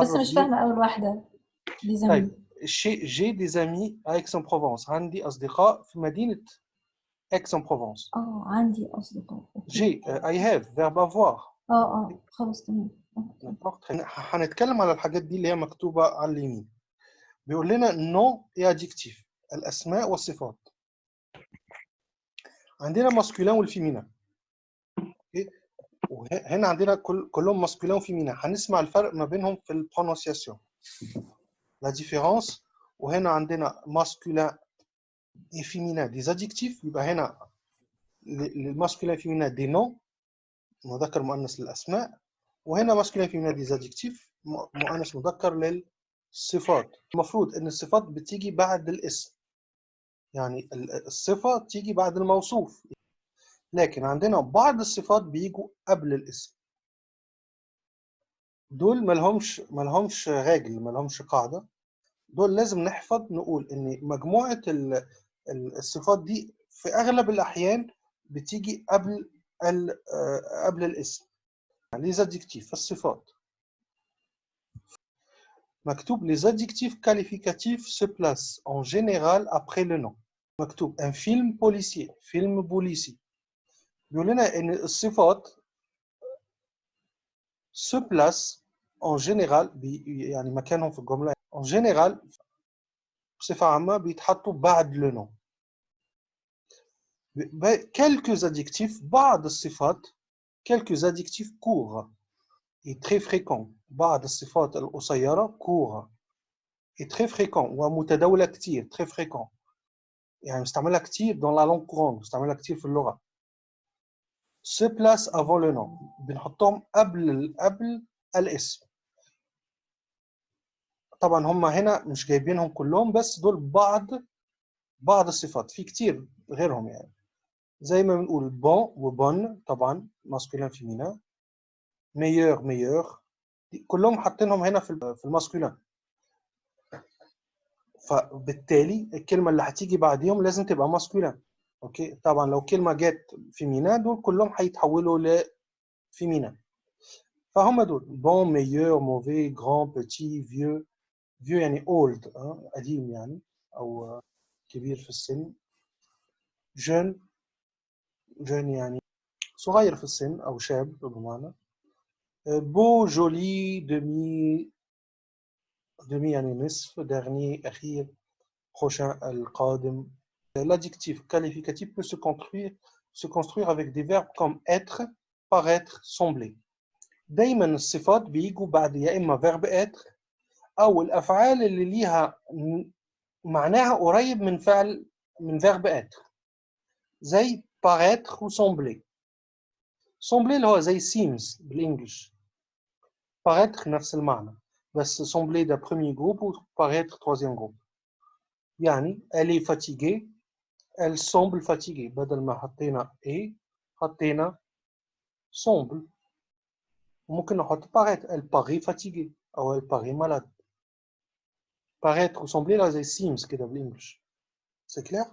بس مش فاهمة أول واحدة des amis. طيب شي جي دي زامي à Aix-en-Provence عندي اصدقاء في مدينه Aix-en-Provence اه عندي أصدقاء أوكي. جي I have verb avoir آه آه خلاص تمام. هنتكلم على الحاجات دي اللي هي مكتوبة على اليمين. بيقول لنا noms et adjectifs الأسماء والصفات. عندنا masculin وال féminin وهنا عندنا كل كلهم masculin و féminin هنسمع الفرق ما بينهم في ال prononciation la différence وهنا عندنا masculin et féminin des adjectifs يبقى هنا لل masculin féminin des noms مذكر مؤنث للأسماء وهنا ماسكولين adjectifs م- مؤنث مذكر للصفات. المفروض إن الصفات بتيجي بعد الاسم. يعني ال- الصفة تيجي بعد الموصوف. لكن عندنا بعض الصفات بيجوا قبل الاسم. دول ملهمش ملهمش راجل ملهمش قاعدة. دول لازم نحفظ نقول إن مجموعة ال- ال- الصفات دي في أغلب الأحيان بتيجي قبل قبل الاسم يعني les adjectifs الصفات مكتوب les adjectifs qualificatifs se placent en général après le nom مكتوب un film policier فيلم بوليسي بيقول لنا ان الصفات se place en général بي يعني مكانهم في الجمله en général بصفه عامه بيتحطوا بعد le nom ب- quelques adjectifs بعض الصفات quelques adjectifs courts et très fréquents بعض الصفات القصيره courts et très fréquents ومتداوله كتير très fréquents يعني مستعملها كتير dans la langue courante مستعملها كتير في اللغه se place avant le nom بنحطهم قبل ال- قبل الاسم طبعا هم هنا مش جايبينهم كلهم بس دول بعض بعض الصفات في كتير غيرهم يعني زي ما بنقول bon و bonne طبعا masculin féminin meilleur meilleure كلهم حاطينهم هنا في في ال masculin فبالتالي الكلمة اللي هتيجي بعديهم لازم تبقى masculin أوكي؟ طبعا لو كلمة جت féminin دول كلهم هيتحولوا ل féminin فهم دول bon meilleur mauvais grand petit vieux vieux يعني old قديم يعني أو آه، كبير في السن. jeune jeune يعني صغير في السن أو شاب بمعنى beau joli demi demi يعني نصف dernier أخير prochain القادم l'adjectif qualificatif peut se construire se construire avec des verbes comme être paraître sembler دايما الصفات بيجوا بعد يا اما verbe être أو الافعال اللي ليها معناها قريب من فعل من verbe être زي paraître و sembler sembler اللي هو زي seems بالانجلش paraître نفس المعنى بس sembler ده premier groupe و paraître troisième groupe يعني elle est fatiguée elle semble fatiguée بدل ما حطينا est حطينا semble وممكن نحط paraître elle paraît fatiguée أو elle paraît malade paraître و sembler là زي seems كده بالانجلش c'est clair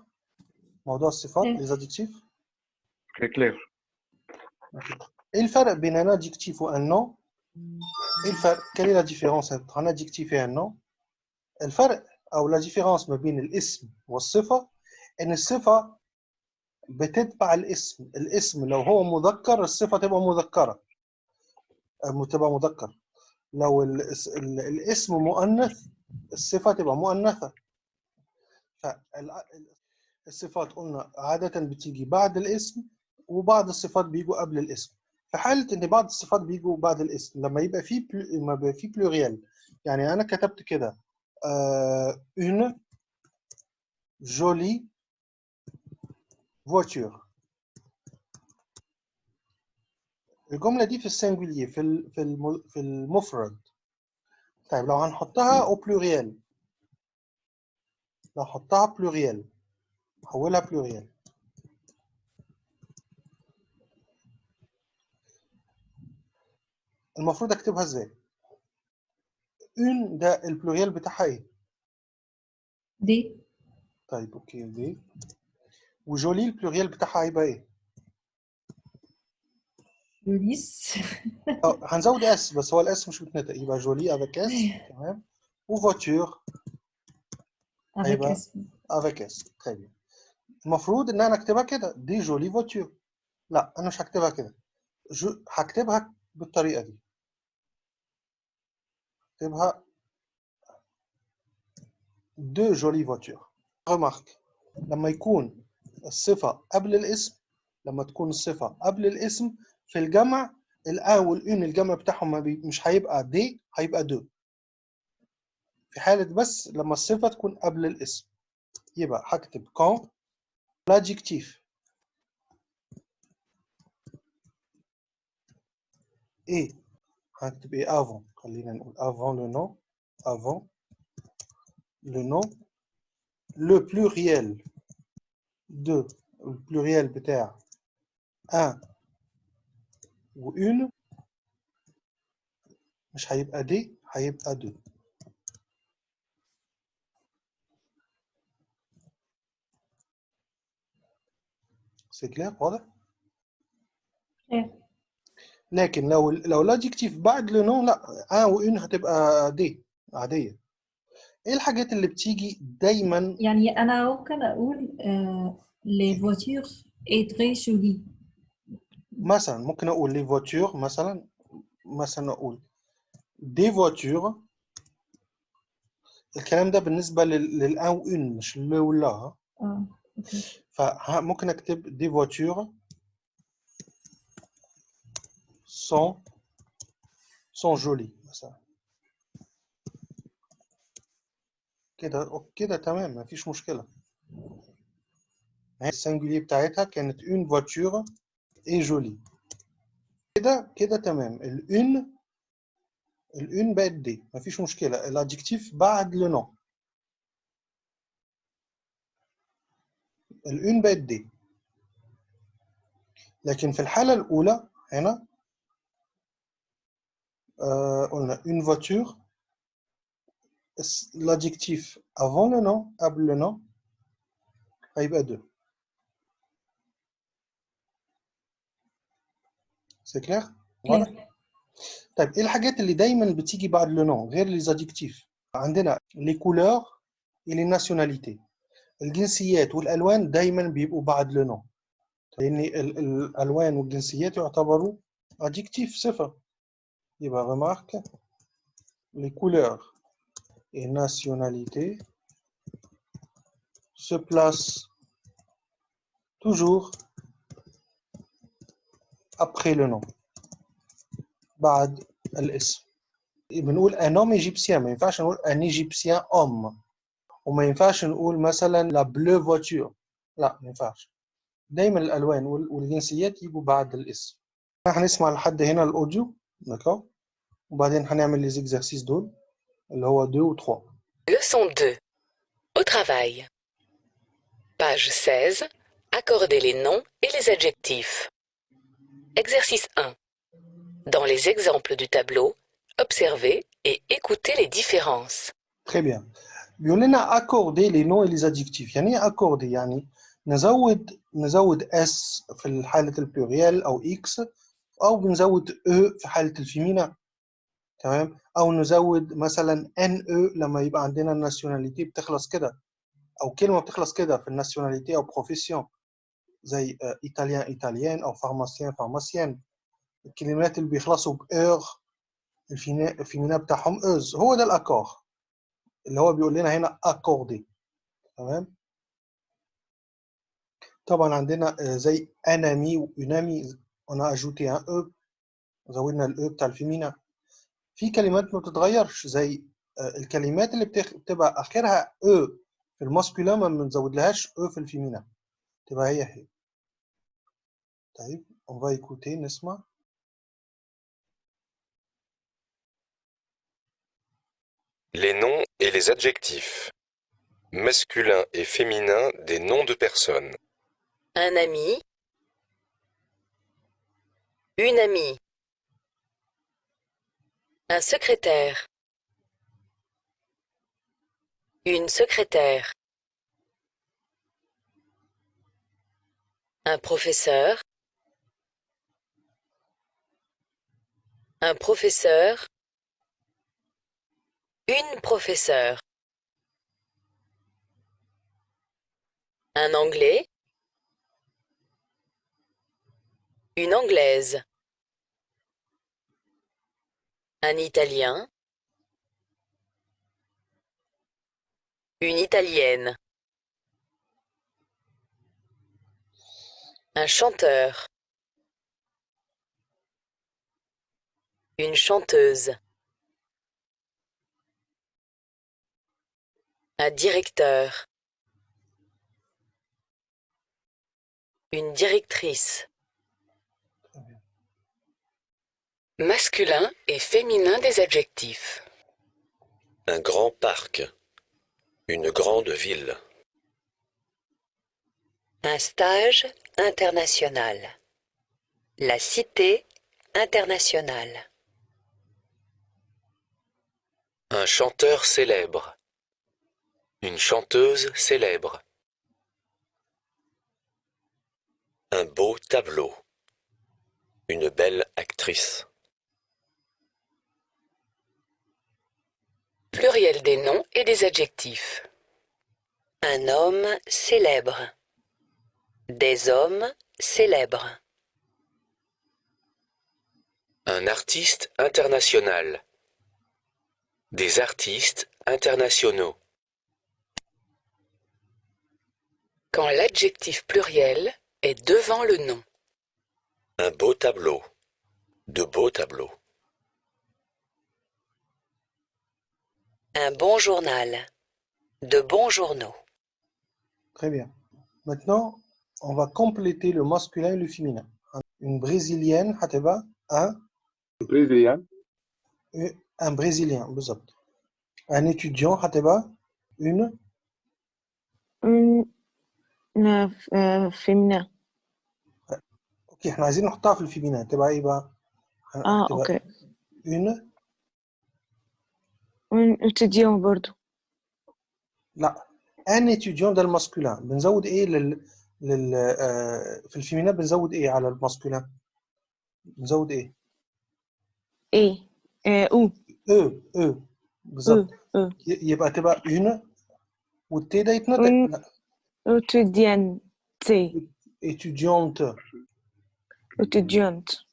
موضوع الصفات Clair. les adjectifs Très clair. إيه الفرق بين un adjectif و un nom. إيه الفرق la différence entre un adjectif et un nom? الفرق أو la différence ما بين الاسم والصفة ان الصفة بتتبع الاسم الاسم لو هو مذكر الصفة تبقى مذكرة أم تبقى مذكر لو الاس- ال- الاسم مؤنث الصفة تبقى مؤنثة فالصفات قلنا عادة بتيجي بعد الاسم وبعض الصفات بيجوا قبل الاسم. في حالة إن بعض الصفات بيجوا بعد الاسم لما يبقى في plu... لما يبقى في pluriel يعني أنا كتبت كده آه... une jolie voiture. الجملة دي في السنجولير في في في المفرد. طيب لو هنحطها au pluriel لو هحطها pluriel حولها pluriel. المفروض أكتبها إزاي؟ une ده البلوريال بتاعها إيه؟ دي. طيب أوكي دي. وجولي البلوريال بتاعها هيبقى إيه؟ لوليس آه هنزود اس بس هو الاس مش بتنطق يبقى جولي افيك اس تمام. وفواتور avec أيوة. اسم افيك اس bien المفروض إن أنا أكتبها كده. دي جولي فواتور لا أنا مش هكتبها كده. جو... هكتبها بالطريقة دي. هكتبها de jolies voitures remarque لما يكون الصفه قبل الاسم. لما تكون الصفه قبل الاسم. في الجمع ال un وال une الجمع بتاعهم. مش هيبقى دي هيبقى دو في حالة بس لما الصفة تكون قبل الاسم. يبقى هكتب quand l'adjectif et هكتب إيه؟ نقول avant le nom avant le nom le pluriel de le pluriel بتاع un و une مش هيبقى دي هيبقى دو سي كلير واضح Clair. لكن لو لو ال adjectif بعد le nom لا un و une هتبقى des عادية. إيه الحاجات اللي بتيجي دايما؟ يعني أنا ممكن آه les voitures est très jolie مثلا ممكن أقول les voitures مثلا مثلا أقول des voitures الكلام ده بالنسبة لل- لل un و une مش le ولا ها. آه أوكي. فممكن أكتب des voitures sont sont jolies مثلا كده كده تمام مفيش مشكلة هي ال singulier بتاعتها كانت une voiture est jolie. كده كده تمام ال un ال une بقت des مفيش مشكلة ال adjectif بعد le nom ال une بقت des لكن في الحالة الأولى هنا آه قلنا une voiture l'adjectif avant le nom قبل le nom هيبقى دو سي كلير واضح Clair. طيب ايه الحاجات اللي دايما بتيجي بعد لو نون غير لي زادجكتيف عندنا لي كولور لي ناسيوناليتي الجنسيات والالوان دايما بيبقوا بعد لو نون لان ال- الالوان والجنسيات يعتبروا adjectif صفه يبقى remarque les couleurs et nationalités se placent toujours après le nom بعد الاسم بنقول un homme égyptien ما ينفعش نقول un égyptien homme وما ينفعش نقول مثلا la bleue voiture لا ما ينفعش دايما الالوان وال- والجنسيات يجوا بعد الاسم احنا هنسمع لحد هنا الاوديو داكور وبعدين هنعمل لي زيكزارسيس دول اللي هو 2 و 3 Leçon 2. Au travail. Page 16. Accordez les noms et les adjectifs. Exercice 1. Dans les exemples du tableau, observez et écoutez les différences. Très bien. بيقول لنا accorder les noms et les adjectifs يعني ايه accorder يعني نزود نزود s في حالة البلوريال أو x أو بنزود e في حالة ال féminin تمام؟ أو نزود مثلا ne لما يبقى عندنا ال nationalité بتخلص كده أو كلمة بتخلص كده في ال nationalité أو profession زي italien italienne أو pharmacien pharmacienne الكلمات اللي بيخلصوا ب eur ال féminin بتاعهم euse هو ده ال accord اللي هو بيقول لنا هنا accordez تمام؟ طبعا عندنا زي أنامي وأنامي انا اجوتي ان او زودنا الاو بتاع الفيمينا في كلمات ما بتتغيرش زي آه، الكلمات اللي بتخ... بتبقى اخرها او في الماسكولا ما بنزود لهاش او في الفيمينا تبقى هي هي طيب on va écouter نسمع Les noms et les adjectifs. Masculin et féminin des noms de personnes. Un ami. une amie. Un secrétaire. Une secrétaire. Un professeur. Un professeur. Une professeure. Un anglais. Une anglaise. Un italien. Une italienne. Un chanteur. Une chanteuse. Un directeur. Une directrice. Masculin et féminin des adjectifs. Un grand parc. Une grande ville. Un stage international. La cité internationale. Un chanteur célèbre. Une chanteuse célèbre. Un beau tableau. Une belle actrice. Pluriel des noms et des adjectifs. Un homme célèbre. Des hommes célèbres. Un artiste international. Des artistes internationaux. Quand l'adjectif pluriel est devant le nom. Un beau tableau. De beaux tableaux. Un bon journal. De bons journaux. Très bien. Maintenant, on va compléter le masculin et le féminin. Une brésilienne, Hateba, un... Brésilien. Un brésilien, Un étudiant, Hateba, une... Une... Euh, féminin. Ok, on a dit le féminin. Ah, ok. Une... Un étudiant برضو. لا un étudiant ده ال masculin. بنزود إيه لل لل آه، في ال féminin بنزود إيه على ال masculin؟ بنزود إيه؟ إيه آه، e. e e بالظبط. يبقى تبقى une وال t ده يتنطق. une لا. étudiante étudiante étudiante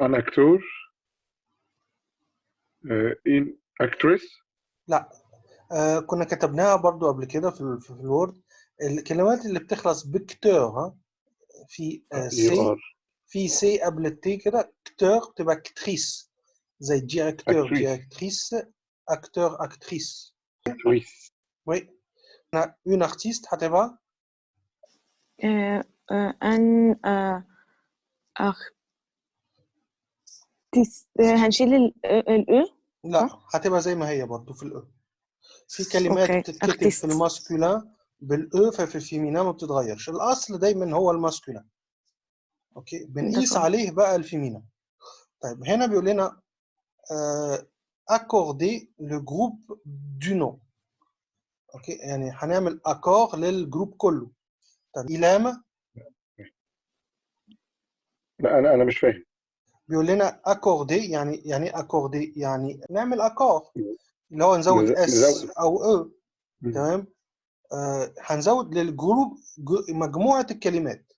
un acteur. une actrice لا. آه كنا كتبناها برضو قبل كده في ال- في ال Word. الكلمات اللي بتخلص ب cteur ها في آه c r في c قبل ال t كده cteur تبقى ctrice. زي directeur. directrice acteur actrice actrice oui un artiste هتبقى آه، آه، آه، هنشيل ال ال E لا هتبقى زي ما هي برضو في ال e في كلمات بتتكتب. في ال masculin بال e ففي ال féminin ما بتتغيرش. الأصل دايما هو ال masculin. أوكي؟ بنقيس. عليه بقى ال féminin طيب هنا بيقول لنا accordez le groupe de noms أوكي؟ يعني هنعمل accord لل groupe كله. طب إلامة؟ لا أنا أنا مش فاهم. بيقول لنا accordez يعني يعني accordez يعني نعمل accord اللي هو نزود نز- s. e أو مم. تمام؟ آه هنزود لل groupe مجموعة الكلمات.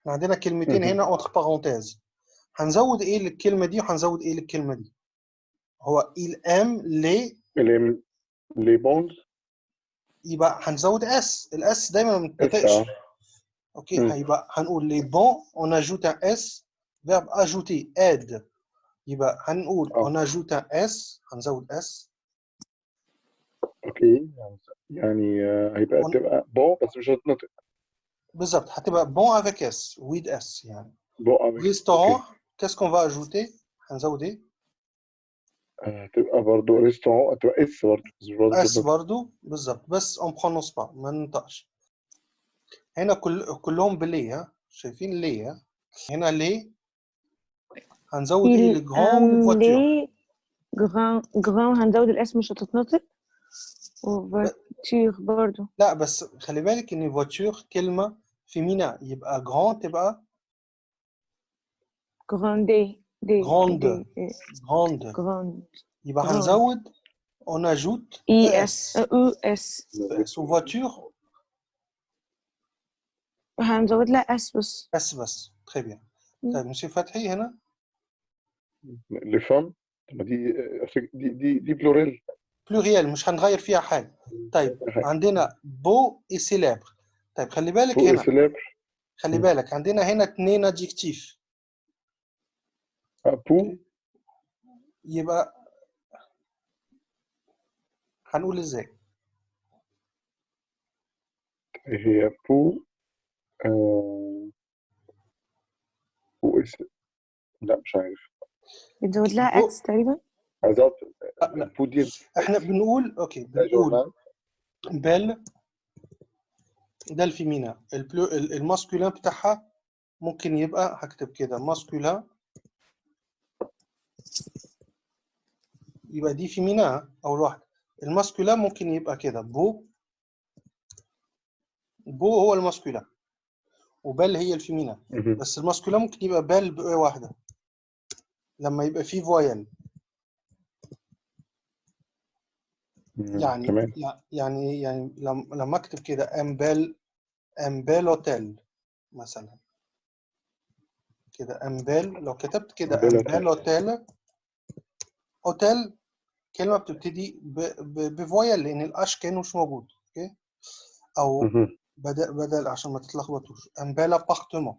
إحنا عندنا كلمتين. هنا entre parenthèses هنزود إيه للكلمة دي وهنزود إيه للكلمة دي؟ هو aime les اللي les bons يبقى هنزود s ال s دايما ما s بتتنطقش آه. أوكي. هيبقى هنقول les bons on ajoute un s. verbe ajouter aide يبقى هنقول on ajoute un s هنزود s أوكي يعني هيبقى تبقى bon بس مش هتنطق بالظبط هتبقى bon avec s with s يعني bon avec restaurant qu'est-ce qu'on va ajouter هنزود إيه هتبقى برضه restaurant هتبقى s برضه برضه s. برضو بالظبط بس on prononce pas ما ننطقش هنا كل كلهم بلي ها شايفين ليه هنا ليه هنزود إيه les grandes voitures grand grand هنزود ال s مش هتتنطق. voiture برضو. لا بس خلي بالك إن voiture كلمة féminin يبقى grand تبقى grande دي. دي grande grande يبقى. هنزود on ajoute e s s e s s و voiture هنزود لها s بس. s بس. bien مم. طيب مسيو فتحي هنا. لي فام دي آه، دي دي دي بلوريل. بلوريال مش هنغير فيها حاجة. طيب عندنا بو اي سيلابر طيب خلي بالك فوق هنا. سيلابر خلي. بالك عندنا هنا اتنين ادجكتيف بو. يبقى هنقول إزاي؟ هي بو آه، بو إس لا مش عارف. بتزود لها إكس تقريبا؟ بو دي إحنا بنقول أوكي ده بنقول بل ده الفيمينا البلو الماسكولين بتاعها ممكن يبقى هكتب كده ماسكولين. يبقى دي فيمينا أول واحدة الماسكولين ممكن يبقى كده. بو بو هو الماسكولين وبل هي الفيمينا. بس الماسكولين ممكن يبقى بل بأ واحدة. لما يبقى فيه voyelle. يعني تمام. يع- يعني يعني لما اكتب كده un bel hôtel مثلا. كده un bel لو كتبت كده un bel un bel hôtel hôtel كلمة بتبتدي ب voyelle لأن ال H كأن مش موجود OK أو. بدل بدل عشان ما تتلخبطوش. un bel appartement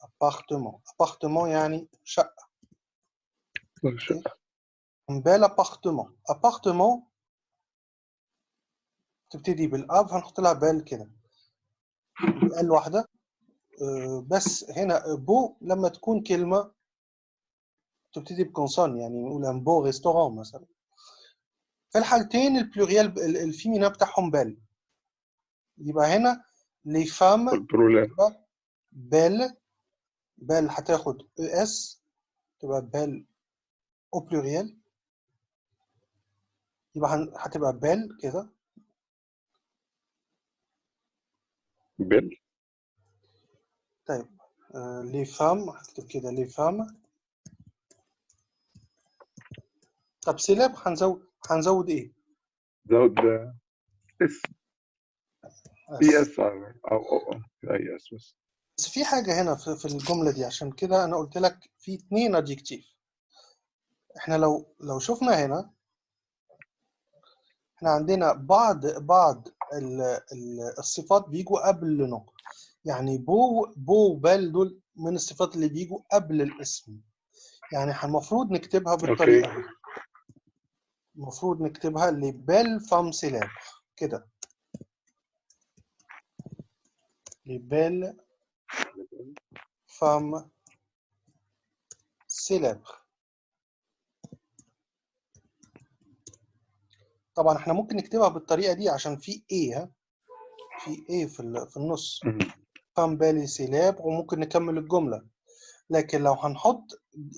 appartement appartement يعني شقة. un bel appartement appartement تبتدي بال A ب هنحط لها bel كده. L واحدة. آه، بس هنا beau لما تكون كلمة تبتدي ب consonne يعني نقول un beau restaurant مثلا. في الحالتين ال pluriel ال féminin بتاعهم belles. يبقى هنا les femmes belles. belle هتاخد أو S تبقى belles au pluriel يبقى هتبقى belles كده belles طيب آه les femmes هكتب كده les femmes طب célèbres هنزود هنزود إيه؟ زود اس اي اس أو أو أو اي اس بس بس في حاجة هنا في, الجملة دي عشان كده أنا قلت لك في اتنين adjective. إحنا لو لو شفنا هنا إحنا عندنا بعض بعض ال ال الصفات بيجوا قبل nom يعني beau beau و belle دول من الصفات اللي بيجوا قبل الاسم. يعني المفروض نكتبها بالطريقة دي. المفروض نكتبها les belles femmes célèbres كده. les belles femmes célèbres طبعا إحنا ممكن نكتبها بالطريقة دي عشان في إيه ها؟ في إيه في في النص. femmes belles et célèbres وممكن نكمل الجملة. لكن لو هنحط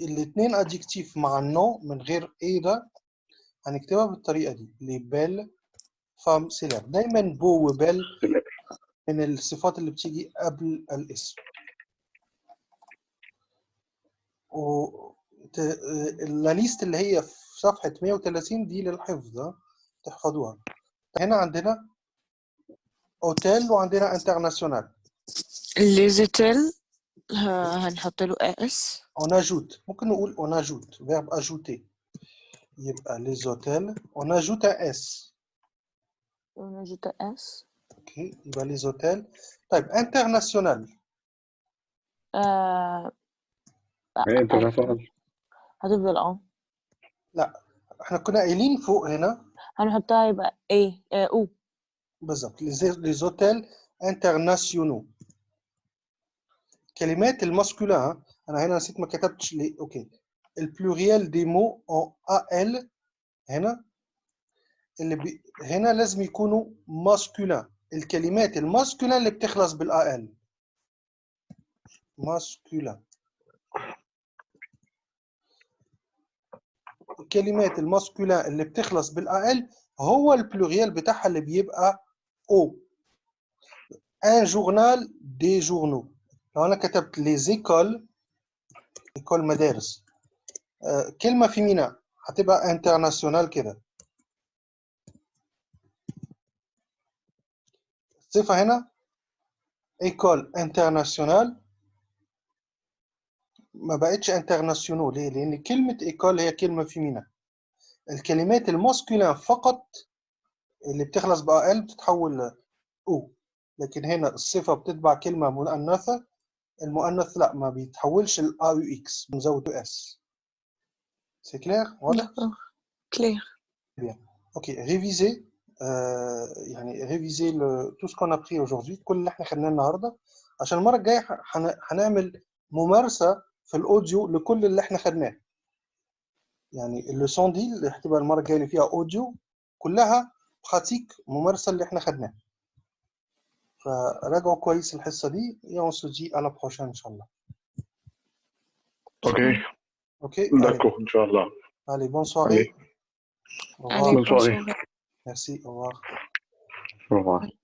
الاثنين adjectifs مع ال nom من غير إيه ده هنكتبها بالطريقة دي. les belles femmes célèbres دايما beau و belle. من الصفات اللي بتيجي قبل الاسم. و ت- الليست اللي هي في صفحة 130 دي للحفظ تحفظوها هنا عندنا اوتيل وعندنا انترناسيونال ليزيتيل هنحط له اس on ajoute ممكن نقول on ajoute verbe ajouter يبقى les hôtels on ajoute un s ونجد اس اوكي يبقى les hôtels طيب international آه يعني انترناشونال هتفضل اه احنا كنا قايلين فوق هنا هنحطها يبقى إيه أو بالظبط. hôtels internationaux كلمات ال masculin أنا هنا نسيت ما كتبتش ليه. OK. ال pluriel des mots en al هنا. اللي بي... هنا لازم يكونوا masculin. الكلمات ال masculin اللي بتخلص بال al masculin. الكلمات ال masculin اللي بتخلص بال al هو ال pluriel بتاعها اللي بيبقى aux un journal des journaux لو أنا كتبت les écoles écoles مدارس. آه، كلمة féminin هتبقى internationales كده. الصفه هنا. écoles internationales ما بقتش internationaux ليه لأن كلمه école هي كلمه féminin الكلمات ال masculin فقط اللي بتخلص ب al بتتحول aux لكن هنا الصفه بتتبع كلمه مؤنثه المؤنث لا ما بيتحولش ال A U X بنزود S c'est clair واضح clair OK révisez آه، يعني révisez tout ce qu'on a appris aujourd'hui كل اللي إحنا خدناه النهارده عشان المره الجايه هن- هنعمل ممارسه في ال audio لكل اللي إحنا خدناه. يعني ال leçon دي اللي هتبقى المرة الجاية اللي فيها audio كلها pratique ممارسة اللي إحنا خدناه. فراجعوا كويس الحصة دي et on se dit à la prochaine إن شاء الله. OK. أوكي؟ allez, داكور إن شاء الله. allez bonne soirée Allez. au Allez, revoir. Bonne bonne soirée. soirée. merci. Au revoir. Au revoir.